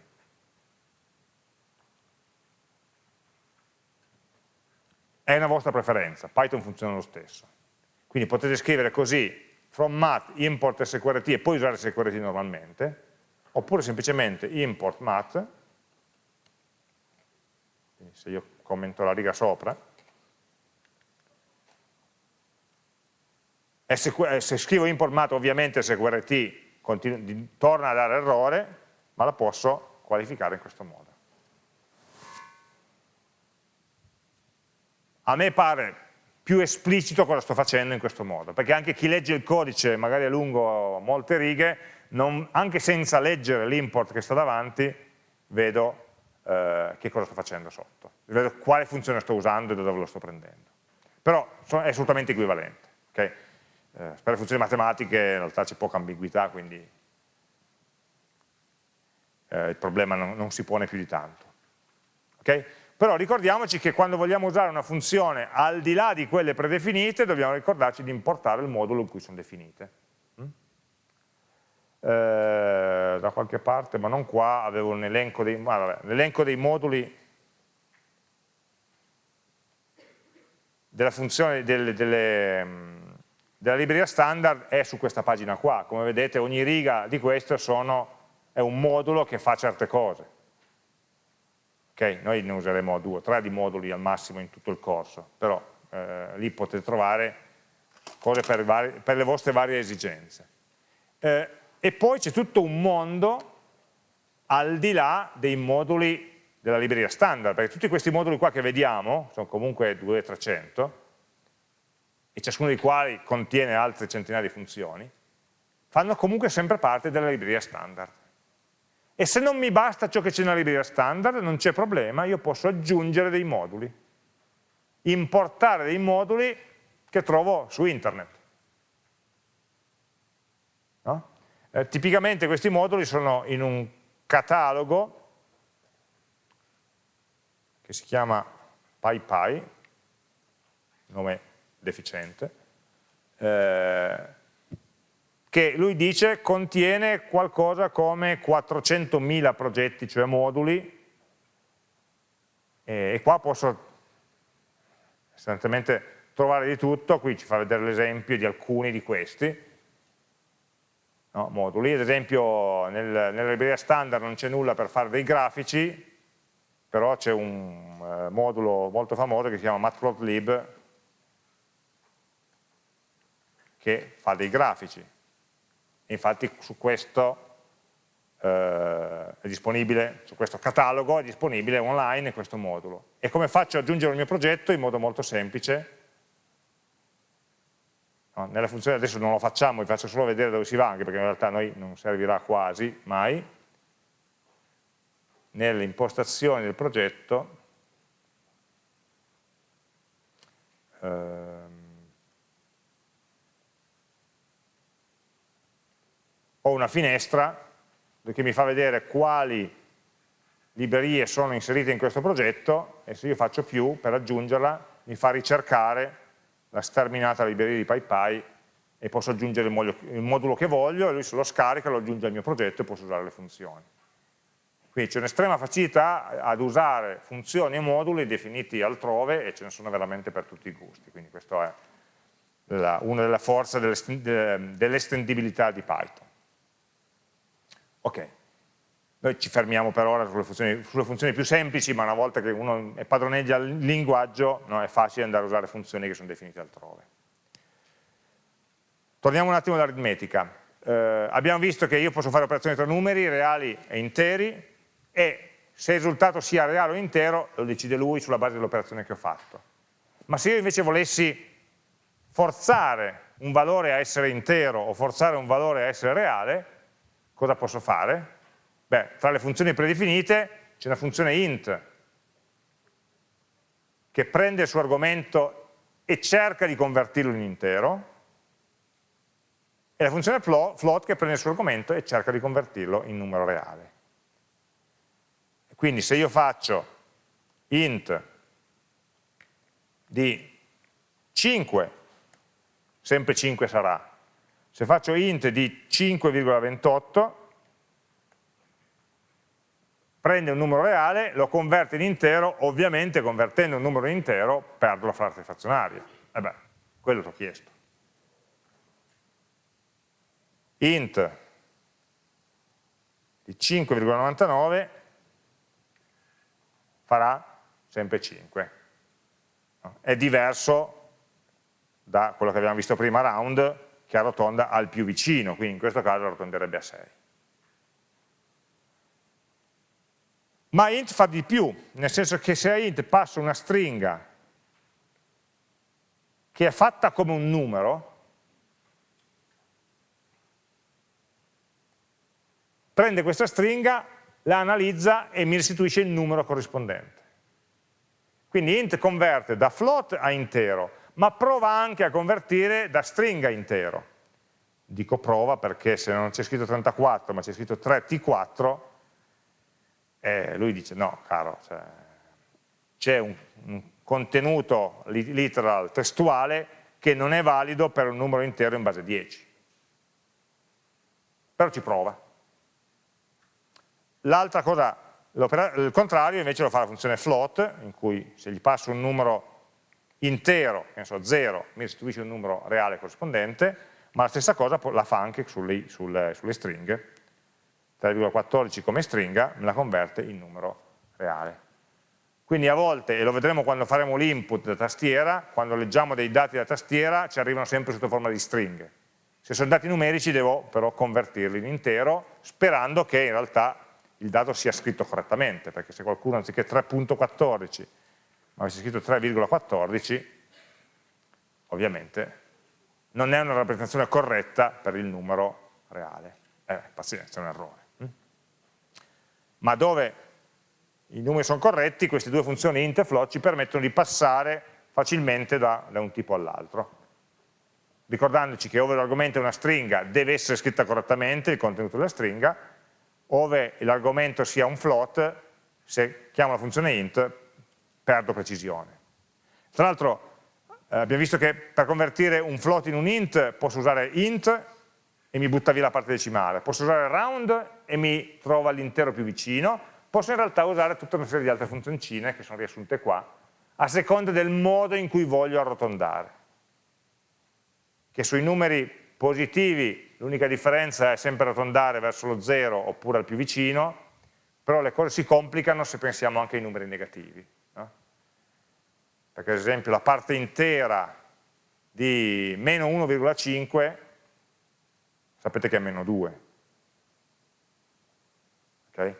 è una vostra preferenza, Python funziona lo stesso. Quindi potete scrivere così, from math import sqrt e poi usare sqrt normalmente, oppure semplicemente import math, quindi se io commento la riga sopra, e se scrivo import math ovviamente sqrt torna a dare errore, ma la posso qualificare in questo modo. A me pare più esplicito cosa sto facendo in questo modo, perché anche chi legge il codice, magari a lungo molte righe, non, anche senza leggere l'import che sta davanti, vedo eh, che cosa sto facendo sotto, vedo quale funzione sto usando e da dove lo sto prendendo. Però è assolutamente equivalente. Okay? Eh, per le funzioni matematiche in realtà c'è poca ambiguità, quindi eh, il problema non, non, si pone più di tanto. Okay? Però ricordiamoci che quando vogliamo usare una funzione al di là di quelle predefinite dobbiamo ricordarci di importare il modulo in cui sono definite. Mm? Eh, da qualche parte, ma non qua, avevo un elenco dei, ah, dei moduli della funzione delle, delle, della libreria standard è su questa pagina qua. Come vedete ogni riga di questo sono, è un modulo che fa certe cose Okay? Noi ne useremo due o tre di moduli al massimo in tutto il corso, però eh, lì potete trovare cose per, vari, per, le vostre varie esigenze. Eh, e poi c'è tutto un mondo al di là dei moduli della libreria standard, perché tutti questi moduli qua che vediamo, sono comunque 200-300, e ciascuno dei quali contiene altre centinaia di funzioni, fanno comunque sempre parte della libreria standard E se non mi basta ciò che c'è nella libreria standard, non c'è problema, io posso aggiungere dei moduli, importare dei moduli che trovo su internet. No? Eh, tipicamente questi moduli sono in un catalogo che si chiama PyPy, nome deficiente, eh, che lui dice contiene qualcosa come 400.000 progetti, cioè moduli, e, qua posso sostanzialmente trovare di tutto, qui ci fa vedere l'esempio di alcuni di questi, no, moduli, ad esempio nel, nella libreria standard non c'è nulla per fare dei grafici, però c'è un eh, modulo molto famoso che si chiama matplotlib che fa dei grafici, infatti su questo eh, è disponibile, su questo catalogo è disponibile online questo modulo. E come faccio ad aggiungere il mio progetto? In modo molto semplice. No, nella funzione adesso non lo facciamo, vi faccio solo vedere dove si va, anche perché in realtà a noi non servirà quasi mai. Nelle impostazioni del progetto eh, ho una finestra che mi fa vedere quali librerie sono inserite in questo progetto e se io faccio più per aggiungerla mi fa ricercare la sterminata libreria di PyPy e posso aggiungere il modulo, che voglio e lui se lo scarica lo aggiunge al mio progetto e posso usare le funzioni. Quindi c'è un'estrema facilità ad usare funzioni e moduli definiti altrove e ce ne sono veramente per tutti i gusti, quindi questa è la, una delle forze dell'estendibilità di Python. Ok, noi ci fermiamo per ora sulle funzioni, sulle funzioni, più semplici, ma una volta che uno padroneggia il linguaggio no, è facile andare a usare funzioni che sono definite altrove. Torniamo un attimo all'aritmetica. Eh, abbiamo visto che io posso fare operazioni tra numeri, reali e interi, e se il risultato sia reale o intero lo decide lui sulla base dell'operazione che ho fatto. Ma se io invece volessi forzare un valore a essere intero o forzare un valore a essere reale, cosa posso fare? Beh, tra le funzioni predefinite c'è una funzione int che prende il suo argomento e cerca di convertirlo in intero e la funzione float che prende il suo argomento e cerca di convertirlo in numero reale. Quindi se io faccio int di 5, sempre 5 sarà, se faccio int di 5,28, prende un numero reale, lo converte in intero, ovviamente convertendo un numero in intero perdo la frase frazionaria. E eh beh, quello ti ho chiesto. int di 5,99 farà sempre 5. È diverso da quello che abbiamo visto prima round, che arrotonda al più vicino, quindi in questo caso arrotonderebbe a 6. Ma int fa di più, nel senso che se a int passo una stringa che è fatta come un numero, prende questa stringa, la analizza e mi restituisce il numero corrispondente. Quindi int converte da float a intero, ma prova anche a convertire da stringa intero. Dico prova perché se non c'è scritto 34 ma c'è scritto 3T4, eh, lui dice no, caro, cioè, c'è un, un contenuto literal testuale che non è valido per un numero intero in base a 10. Però ci prova. L'altra cosa, il contrario invece lo fa la funzione float, in cui se gli passo un numero intero, che ne so, 0, mi restituisce un numero reale corrispondente, ma la stessa cosa la fa anche sulle, sulle, sulle stringhe. 3,14 come stringa me la converte in numero reale. Quindi a volte, e lo vedremo quando faremo l'input da tastiera, quando leggiamo dei dati da tastiera ci arrivano sempre sotto forma di stringhe. Se sono dati numerici devo però convertirli in intero, sperando che in realtà il dato sia scritto correttamente, perché se qualcuno anziché 3.14 avessi scritto 3,14, ovviamente non è una rappresentazione corretta per il numero reale. Eh, pazienza, è un errore. Mm? ma dove i numeri sono corretti, queste due funzioni int e float ci permettono di passare facilmente da, da un tipo all'altro. Ricordandoci che ove l'argomento è una stringa deve essere scritta correttamente il contenuto della stringa, ove l'argomento sia un float, se chiamo la funzione int perdo precisione. Tra l'altro eh, abbiamo visto che per convertire un float in un int posso usare int e mi butta via la parte decimale, posso usare round e mi trova l'intero più vicino, posso in realtà usare tutta una serie di altre funzioncine che sono riassunte qua, a seconda del modo in cui voglio arrotondare. Che sui numeri positivi l'unica differenza è sempre arrotondare verso lo 0 oppure al più vicino, però le cose si complicano se pensiamo anche ai numeri negativi. Perché ad esempio la parte intera di meno 1,5 sapete che è meno 2. Okay?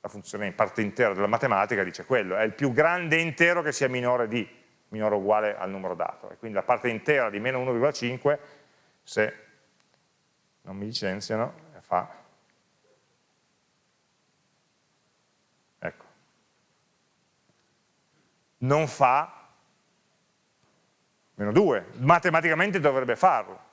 La funzione in parte intera della matematica dice quello, è il più grande intero che sia minore di, minore o uguale al numero dato. E quindi la parte intera di meno 1,5, se non mi licenziano, fa ecco, non fa meno 2, matematicamente dovrebbe farlo,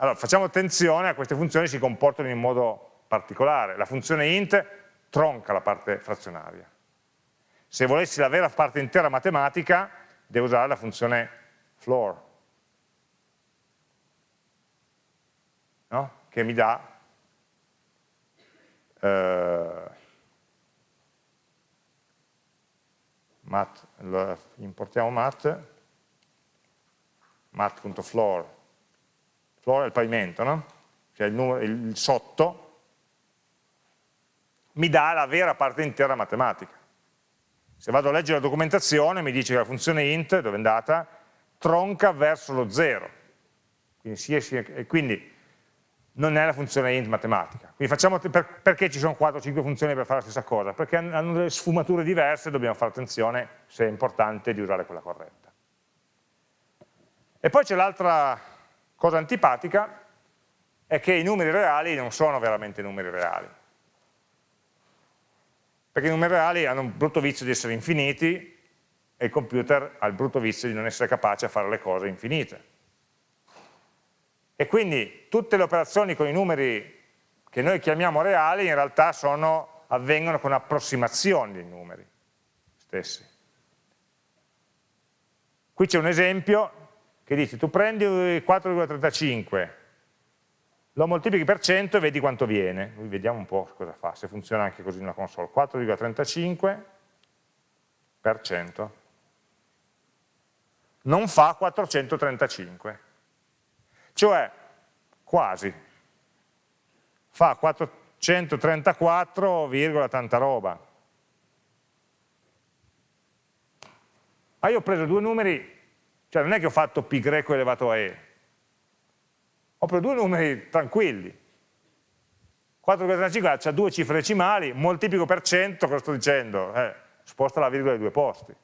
allora, facciamo attenzione a queste funzioni si comportano in modo particolare. La funzione int tronca la parte frazionaria. Se volessi la vera parte intera matematica, devo usare la funzione floor, no? che mi dà eh, mat, importiamo mat, mat.floor floor è il pavimento, no? cioè il, numero, il sotto, mi dà la vera parte intera matematica. Se vado a leggere la documentazione mi dice che la funzione int, dove è andata, tronca verso lo 0. Quindi, sia, sia, quindi non è la funzione int matematica. Quindi facciamo, per, perché ci sono 4 o 5 funzioni per fare la stessa cosa? Perché hanno delle sfumature diverse dobbiamo fare attenzione se è importante di usare quella corretta. E poi c'è l'altra Cosa antipatica è che i numeri reali non sono veramente numeri reali. Perché i numeri reali hanno un brutto vizio di essere infiniti e il computer ha il brutto vizio di non essere capace a fare le cose infinite. E quindi tutte le operazioni con i numeri che noi chiamiamo reali in realtà sono, avvengono con approssimazioni dei numeri stessi. Qui c'è un esempio che dice tu prendi 4,35, lo moltiplichi per 100 e vedi quanto viene. Vediamo un po' cosa fa, se funziona anche così nella console. 4,35 per 100 non fa 435, cioè quasi, fa 434, tanta roba. Ma io ho preso due numeri cioè non è che ho fatto π greco elevato a e, ho preso due numeri tranquilli. 4,35 ha due cifre decimali, moltiplico per 100, cosa sto dicendo? Eh, sposta la virgola ai due posti.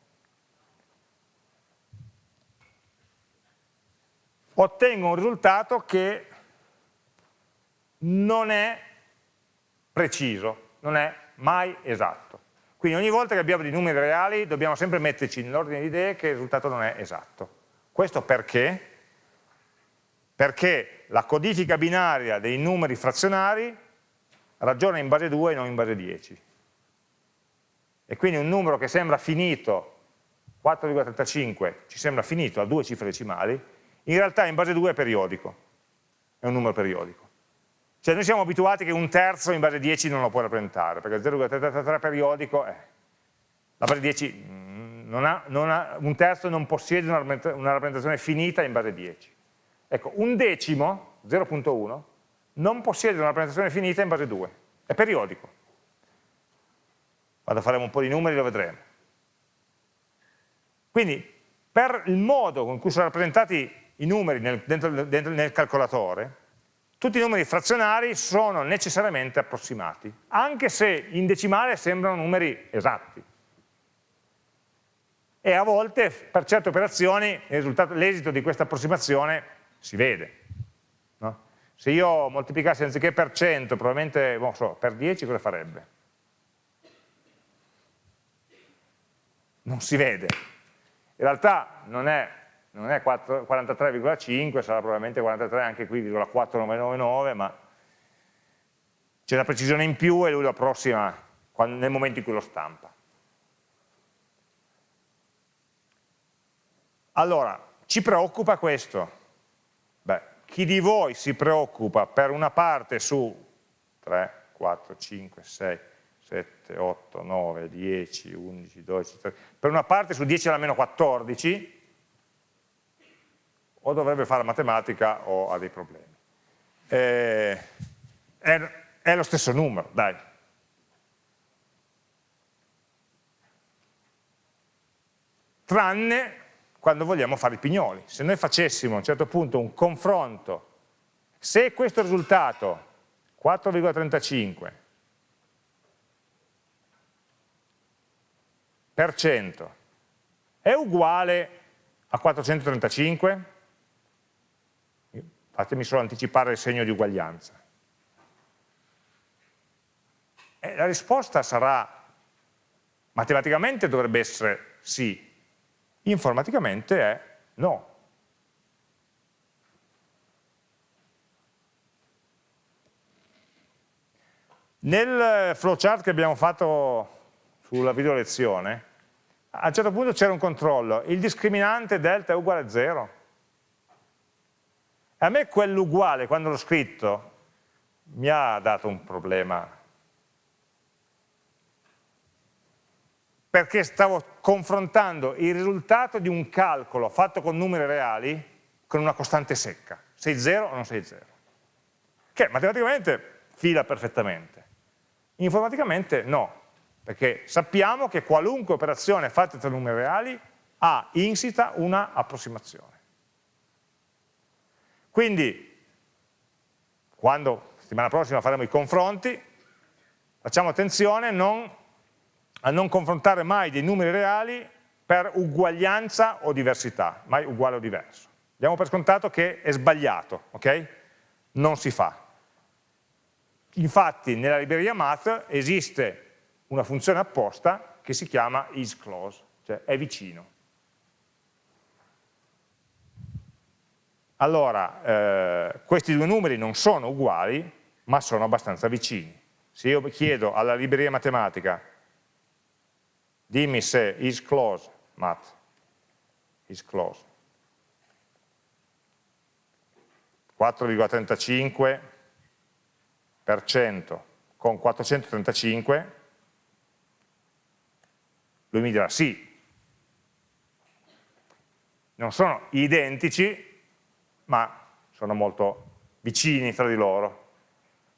Ottengo un risultato che non è preciso, non è mai esatto. Quindi ogni volta che abbiamo dei numeri reali dobbiamo sempre metterci nell'ordine di idee che il risultato non è esatto. Questo perché? Perché la codifica binaria dei numeri frazionari ragiona in base 2 e non in base 10. E quindi un numero che sembra finito, 4,35 ci sembra finito a due cifre decimali, in realtà in base 2 è periodico, è un numero periodico. Cioè noi siamo abituati che un terzo in base 10 non lo può rappresentare, perché 0,33 periodico è. La base 10 mm, non ha, non ha, un terzo non possiede una, rappresentazione finita in base 10. Ecco, un decimo, 0.1, non possiede una rappresentazione finita in base 2, è periodico. Vado a fare un po' di numeri, lo vedremo. Quindi, per il modo con cui sono rappresentati i numeri nel, dentro, dentro, nel calcolatore, tutti i numeri frazionari sono necessariamente approssimati, anche se in decimale sembrano numeri esatti. E a volte per certe operazioni l'esito di questa approssimazione si vede. No? Se io moltiplicassi anziché per 100, probabilmente, non so, per 10 cosa farebbe? Non si vede. In realtà non è, è 43,5, sarà probabilmente 43 anche qui, 4999, ma c'è una precisione in più e lui lo approssima nel momento in cui lo stampa. Allora, ci preoccupa questo? Beh, chi di voi si preoccupa per una parte su 3, 4, 5, 6, 7, 8, 9, 10, 11, 12, 13, per una parte su 10 alla meno 14, o dovrebbe fare matematica o ha dei problemi. Eh, è, è lo stesso numero, dai. Tranne quando vogliamo fare i pignoli. Se noi facessimo a un certo punto un confronto, se questo risultato, 4,35 per cento, è uguale a 435, fatemi solo anticipare il segno di uguaglianza. E la risposta sarà, matematicamente dovrebbe essere sì, informaticamente è no. Nel flowchart che abbiamo fatto sulla video lezione, a un certo punto c'era un controllo, il discriminante delta è uguale a 0. A me quell'uguale, quando l'ho scritto, mi ha dato un problema perché stavo confrontando il risultato di un calcolo fatto con numeri reali con una costante secca, sei 0 o non sei 0, che matematicamente fila perfettamente. Informaticamente no, perché sappiamo che qualunque operazione fatta tra numeri reali ha insita una approssimazione. Quindi, quando settimana prossima faremo i confronti, facciamo attenzione non a non confrontare mai dei numeri reali per uguaglianza o diversità, mai uguale o diverso. Diamo per scontato che è sbagliato, ok? Non si fa. Infatti nella libreria math esiste una funzione apposta che si chiama isClose, cioè è vicino. Allora, eh, questi due numeri non sono uguali, ma sono abbastanza vicini. Se io chiedo alla libreria matematica dimmi se is close, mat, is close. 4,35% con 435, lui mi dirà sì. Non sono identici, ma sono molto vicini tra di loro.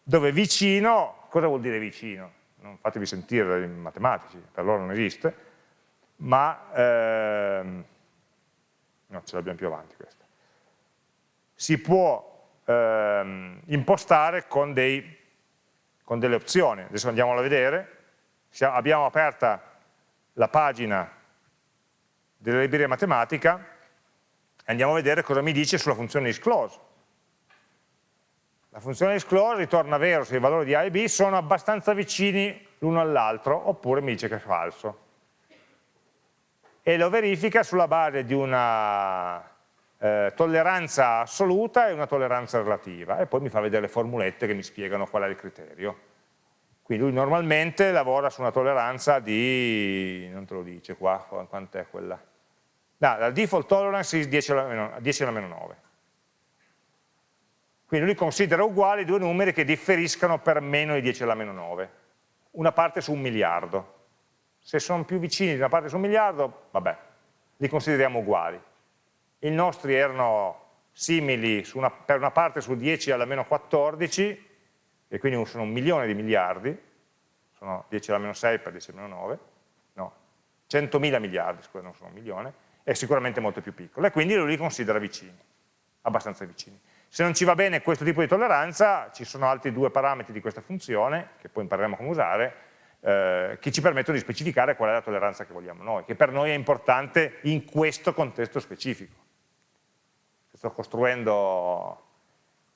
Dove vicino, cosa vuol dire vicino? non fatevi sentire dai matematici, per loro non esiste, ma ehm, no, ce l'abbiamo più avanti questa. Si può ehm, impostare con, dei, con, delle opzioni, adesso andiamolo a vedere, abbiamo aperta la pagina della libreria matematica andiamo a vedere cosa mi dice sulla funzione isClose. La funzione disclose ritorna vero se i valori di A e B sono abbastanza vicini l'uno all'altro, oppure mi dice che è falso. E lo verifica sulla base di una eh, tolleranza assoluta e una tolleranza relativa, e poi mi fa vedere le formulette che mi spiegano qual è il criterio. Quindi lui normalmente lavora su una tolleranza di, non te lo dice qua, quant'è quella? No, la default tolerance è 10 alla meno, 10 alla meno 9. Quindi lui considera uguali due numeri che differiscano per meno di 10 alla meno 9, una parte su un miliardo. Se sono più vicini di una parte su un miliardo, vabbè, li consideriamo uguali. I nostri erano simili una, per una parte su 10 alla meno 14, e quindi sono un milione di miliardi, sono 10 alla meno 6 per 10 alla meno 9, no, 100.000 miliardi, scusa, non sono un milione, è sicuramente molto più piccolo, e quindi lui li considera vicini, abbastanza vicini. Se non ci va bene questo tipo di tolleranza, ci sono altri due parametri di questa funzione, che poi impareremo come usare, eh, che ci permettono di specificare qual è la tolleranza che vogliamo noi, che per noi è importante in questo contesto specifico. Sto costruendo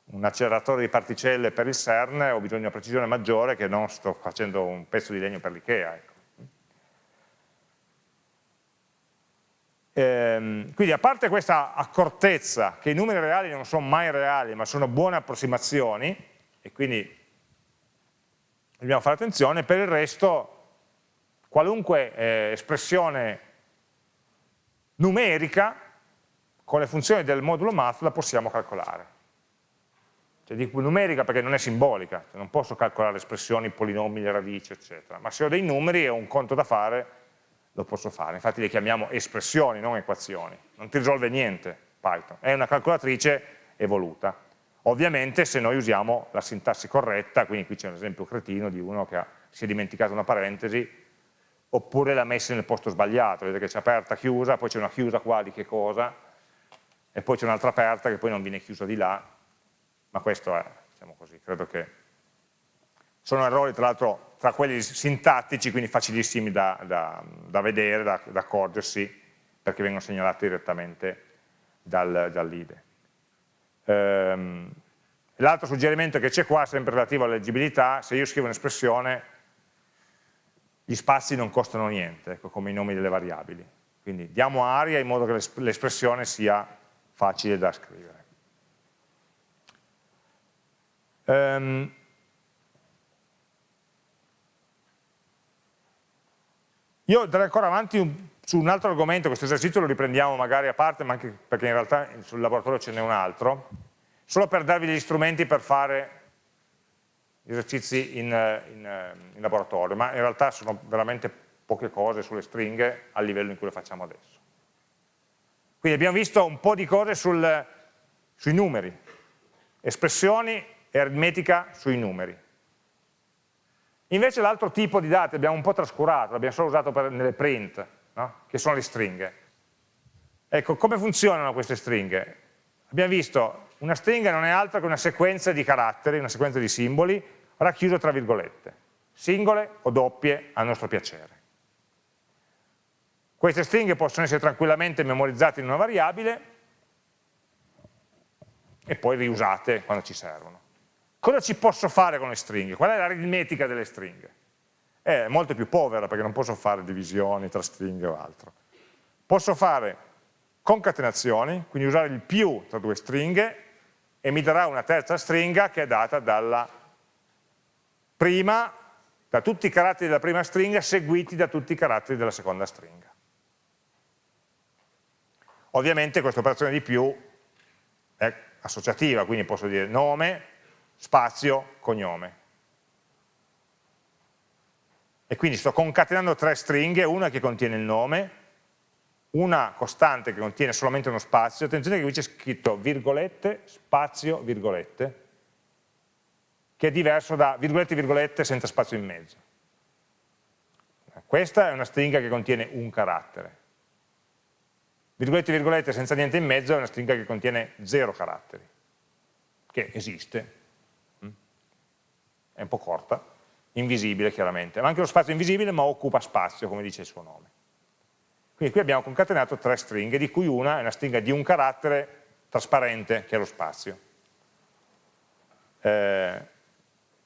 un acceleratore di particelle per il CERN ho bisogno di una precisione maggiore che non sto facendo un pezzo di legno per l'IKEA. Ecco. Ehm, quindi a parte questa accortezza che i numeri reali non sono mai reali ma sono buone approssimazioni e quindi dobbiamo fare attenzione, per il resto qualunque eh, espressione numerica con le funzioni del modulo math la possiamo calcolare. Cioè dico numerica perché non è simbolica, cioè non posso calcolare espressioni, polinomi, radici, eccetera, ma se ho dei numeri e ho un conto da fare, lo posso fare. Infatti le chiamiamo espressioni, non equazioni. Non ti risolve niente Python, è una calcolatrice evoluta. Ovviamente se noi usiamo la sintassi corretta, quindi qui c'è un esempio cretino di uno che ha, si è dimenticato una parentesi, oppure l'ha messa nel posto sbagliato, vedete che c'è aperta, chiusa, poi c'è una chiusa qua di che cosa, e poi c'è un'altra aperta che poi non viene chiusa di là, ma questo è, diciamo così, credo che sono errori tra l'altro tra quelli sintattici, quindi facilissimi da, da, da vedere, da, da, accorgersi, perché vengono segnalati direttamente dal, dall'IDE. Ehm, L'altro suggerimento che c'è qua, sempre relativo alla leggibilità, se io scrivo un'espressione, gli spazi non costano niente, ecco, come i nomi delle variabili. Quindi diamo aria in modo che l'espressione sia facile da scrivere. Um, io andrei ancora avanti un, su un altro argomento, questo esercizio lo riprendiamo magari a parte, ma anche perché in realtà sul laboratorio ce n'è un altro, solo per darvi gli strumenti per fare esercizi in, in, in laboratorio, ma in realtà sono veramente poche cose sulle stringhe al livello in cui le facciamo adesso. Quindi abbiamo visto un po' di cose sul, sui numeri, espressioni e aritmetica sui numeri. Invece l'altro tipo di dati abbiamo un po' trascurato, l'abbiamo solo usato per, nelle print, no? che sono le stringhe. Ecco, come funzionano queste stringhe? Abbiamo visto, una stringa non è altro che una sequenza di caratteri, una sequenza di simboli, racchiuso tra virgolette, singole o doppie a nostro piacere. Queste stringhe possono essere tranquillamente memorizzate in una variabile e poi riusate quando ci servono. Cosa ci posso fare con le stringhe? Qual è l'aritmetica delle stringhe? È molto più povera perché non posso fare divisioni tra stringhe o altro. Posso fare concatenazioni, quindi usare il più tra due stringhe e mi darà una terza stringa che è data dalla prima, da tutti i caratteri della prima stringa seguiti da tutti i caratteri della seconda stringa. Ovviamente questa operazione di più è associativa, quindi posso dire nome, spazio, cognome. E quindi sto concatenando tre stringhe, una che contiene il nome, una costante che contiene solamente uno spazio, attenzione che qui c'è scritto virgolette, spazio, virgolette, che è diverso da virgolette, virgolette senza spazio in mezzo. Questa è una stringa che contiene un carattere virgolette virgolette senza niente in mezzo è una stringa che contiene zero caratteri, che esiste? È un po' corta, invisibile chiaramente, ma anche lo spazio è invisibile ma occupa spazio, come dice il suo nome. Quindi qui abbiamo concatenato tre stringhe, di cui una è una stringa di un carattere trasparente, che è lo spazio. Eh,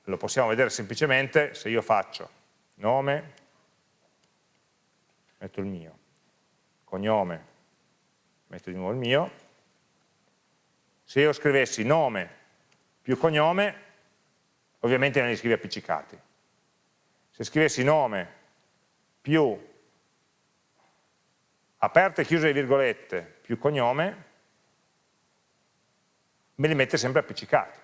lo possiamo vedere semplicemente se io faccio nome, metto il mio, cognome, metto di nuovo il mio, se io scrivessi nome più cognome, ovviamente non li scrivi appiccicati. Se scrivessi nome più aperte e chiuse le virgolette più cognome, me li mette sempre appiccicati.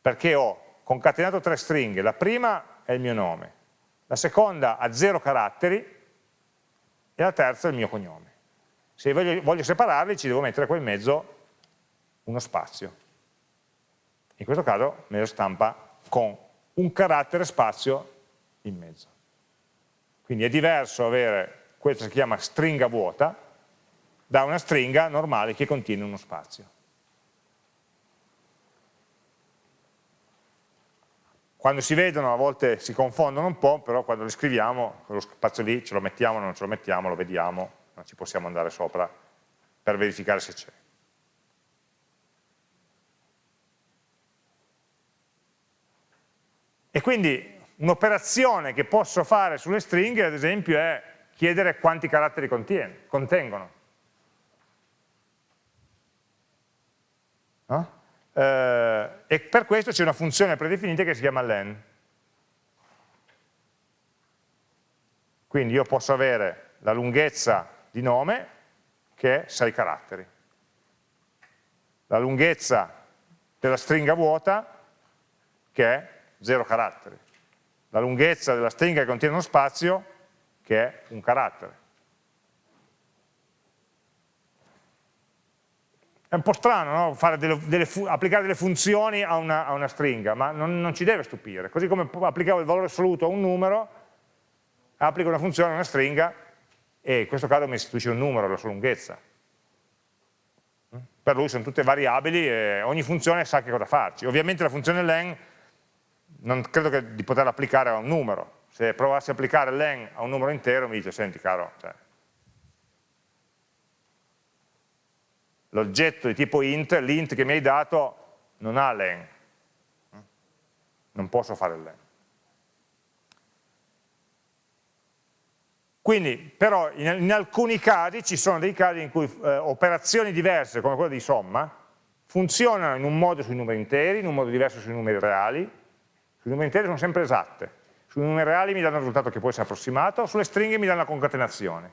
Perché ho concatenato tre stringhe, la prima è il mio nome, la seconda ha zero caratteri e la terza è il mio cognome. Se voglio, voglio separarli ci devo mettere qua in mezzo uno spazio. In questo caso me lo stampa con un carattere spazio in mezzo. Quindi è diverso avere questa si chiama stringa vuota da una stringa normale che contiene uno spazio. Quando si vedono a volte si confondono un po', però quando li scriviamo, quello spazio lì ce lo mettiamo, non ce lo mettiamo, lo vediamo, ci possiamo andare sopra per verificare se c'è. E quindi un'operazione che posso fare sulle stringhe, ad esempio, è chiedere quanti caratteri contiene, contengono. No? Eh, e per questo c'è una funzione predefinita che si chiama len. Quindi io posso avere la lunghezza di nome, che è 6 caratteri. La lunghezza della stringa vuota, che è 0 caratteri. La lunghezza della stringa che contiene uno spazio, che è un carattere. È un po' strano no? delle, delle applicare delle funzioni a una, a una stringa, ma non, non, ci deve stupire. Così come applicavo il valore assoluto a un numero, applico una funzione a una stringa e in questo caso mi istituisce un numero, la sua lunghezza. Per lui sono tutte variabili e ogni funzione sa che cosa farci. Ovviamente la funzione len non credo di poterla applicare a un numero. Se provassi a applicare len a un numero intero mi dice, senti caro, cioè, l'oggetto di tipo int, l'int che mi hai dato, non ha len. Non posso fare len. Quindi, però, in, in, alcuni casi, ci sono dei casi in cui eh, operazioni diverse, come quella di somma, funzionano in un modo sui numeri interi, in un modo diverso sui numeri reali. Sui numeri interi sono sempre esatte. Sui numeri reali mi danno un risultato che può essere approssimato, sulle stringhe mi danno la concatenazione.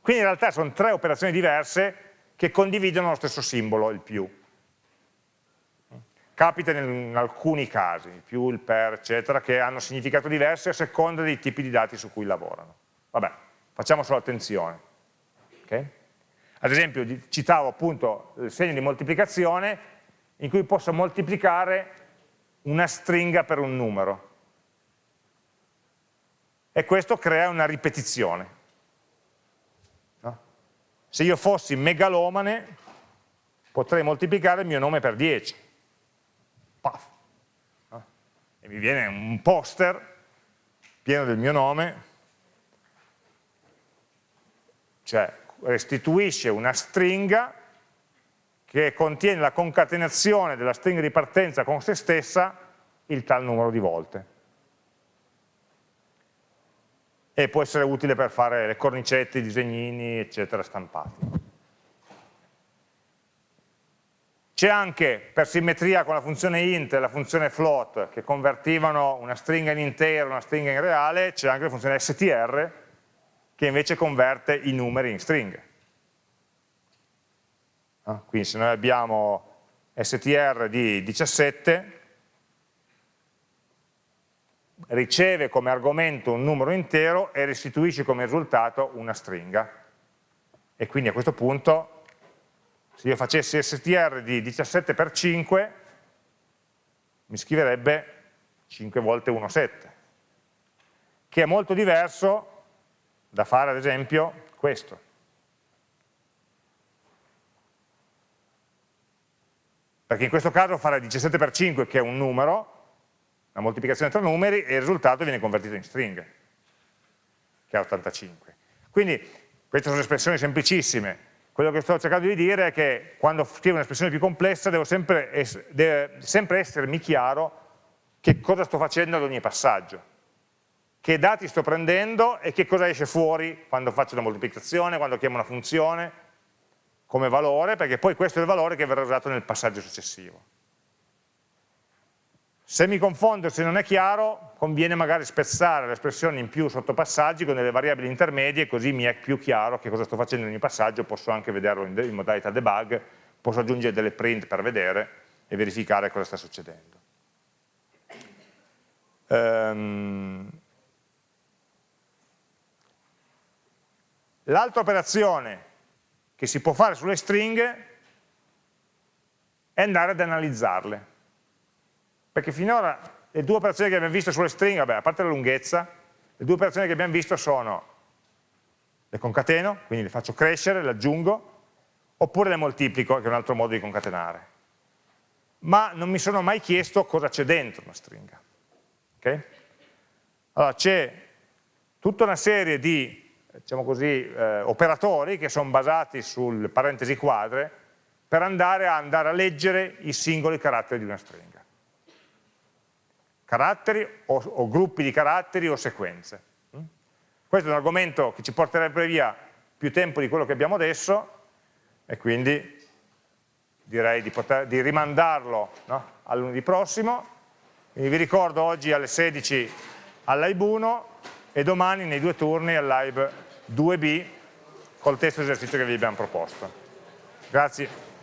Quindi in realtà sono tre operazioni diverse che condividono lo stesso simbolo, il più. Capita in alcuni casi, il più, il per, eccetera, che hanno significato diversi a seconda dei tipi di dati su cui lavorano. Vabbè, facciamo solo attenzione. Okay? Ad esempio, citavo appunto il segno di moltiplicazione in cui posso moltiplicare una stringa per un numero. E questo crea una ripetizione. Se io fossi megalomane, potrei moltiplicare il mio nome per 10. Paf. E mi viene un poster pieno del mio nome, cioè restituisce una stringa che contiene la concatenazione della stringa di partenza con se stessa il tal numero di volte e può essere utile per fare le cornicette, i disegnini, eccetera, stampati. C'è anche, per simmetria con la funzione int e la funzione float, che convertivano una stringa in intero, una stringa in reale, c'è anche la funzione str, che invece converte i numeri in stringhe. Ah, quindi se noi abbiamo str di 17, riceve come argomento un numero intero e restituisce come risultato una stringa. E quindi a questo punto, se io facessi str di 17 per 5, mi scriverebbe 5 volte 1, 7, che è molto diverso da fare ad esempio questo. Perché in questo caso fare 17 per 5, che è un numero, una moltiplicazione tra numeri e il risultato viene convertito in stringhe, che è 85. Quindi queste sono espressioni semplicissime, quello che sto cercando di dire è che quando scrivo un'espressione più complessa devo sempre, es deve sempre essermi chiaro che cosa sto facendo ad ogni passaggio, che dati sto prendendo e che cosa esce fuori quando faccio la moltiplicazione, quando chiamo una funzione, come valore, perché poi questo è il valore che verrà usato nel passaggio successivo. Se mi confondo, se non è chiaro, conviene magari spezzare le espressioni in più sottopassaggi con delle variabili intermedie, così mi è più chiaro che cosa sto facendo in ogni passaggio, posso anche vederlo in, in modalità debug, posso aggiungere delle print per vedere e verificare cosa sta succedendo. Um, L'altra operazione che si può fare sulle stringhe è andare ad analizzarle perché finora le due operazioni che abbiamo visto sulle stringhe, vabbè, a parte la lunghezza, le due operazioni che abbiamo visto sono le concateno, quindi le faccio crescere, le aggiungo, oppure le moltiplico, che è un altro modo di concatenare. Ma non mi sono mai chiesto cosa c'è dentro una stringa. Okay? Allora, c'è tutta una serie di diciamo così, eh, operatori che sono basati sul parentesi quadre per andare a, andare a leggere i singoli caratteri di una stringa caratteri o, o gruppi di caratteri o sequenze. Mm? Questo è un argomento che ci porterebbe via più tempo di quello che abbiamo adesso e quindi direi di, poter, di rimandarlo no? al lunedì prossimo. Quindi vi ricordo oggi alle 16 al Live 1 e domani nei due turni al Live 2B col testo esercizio che vi abbiamo proposto. Grazie.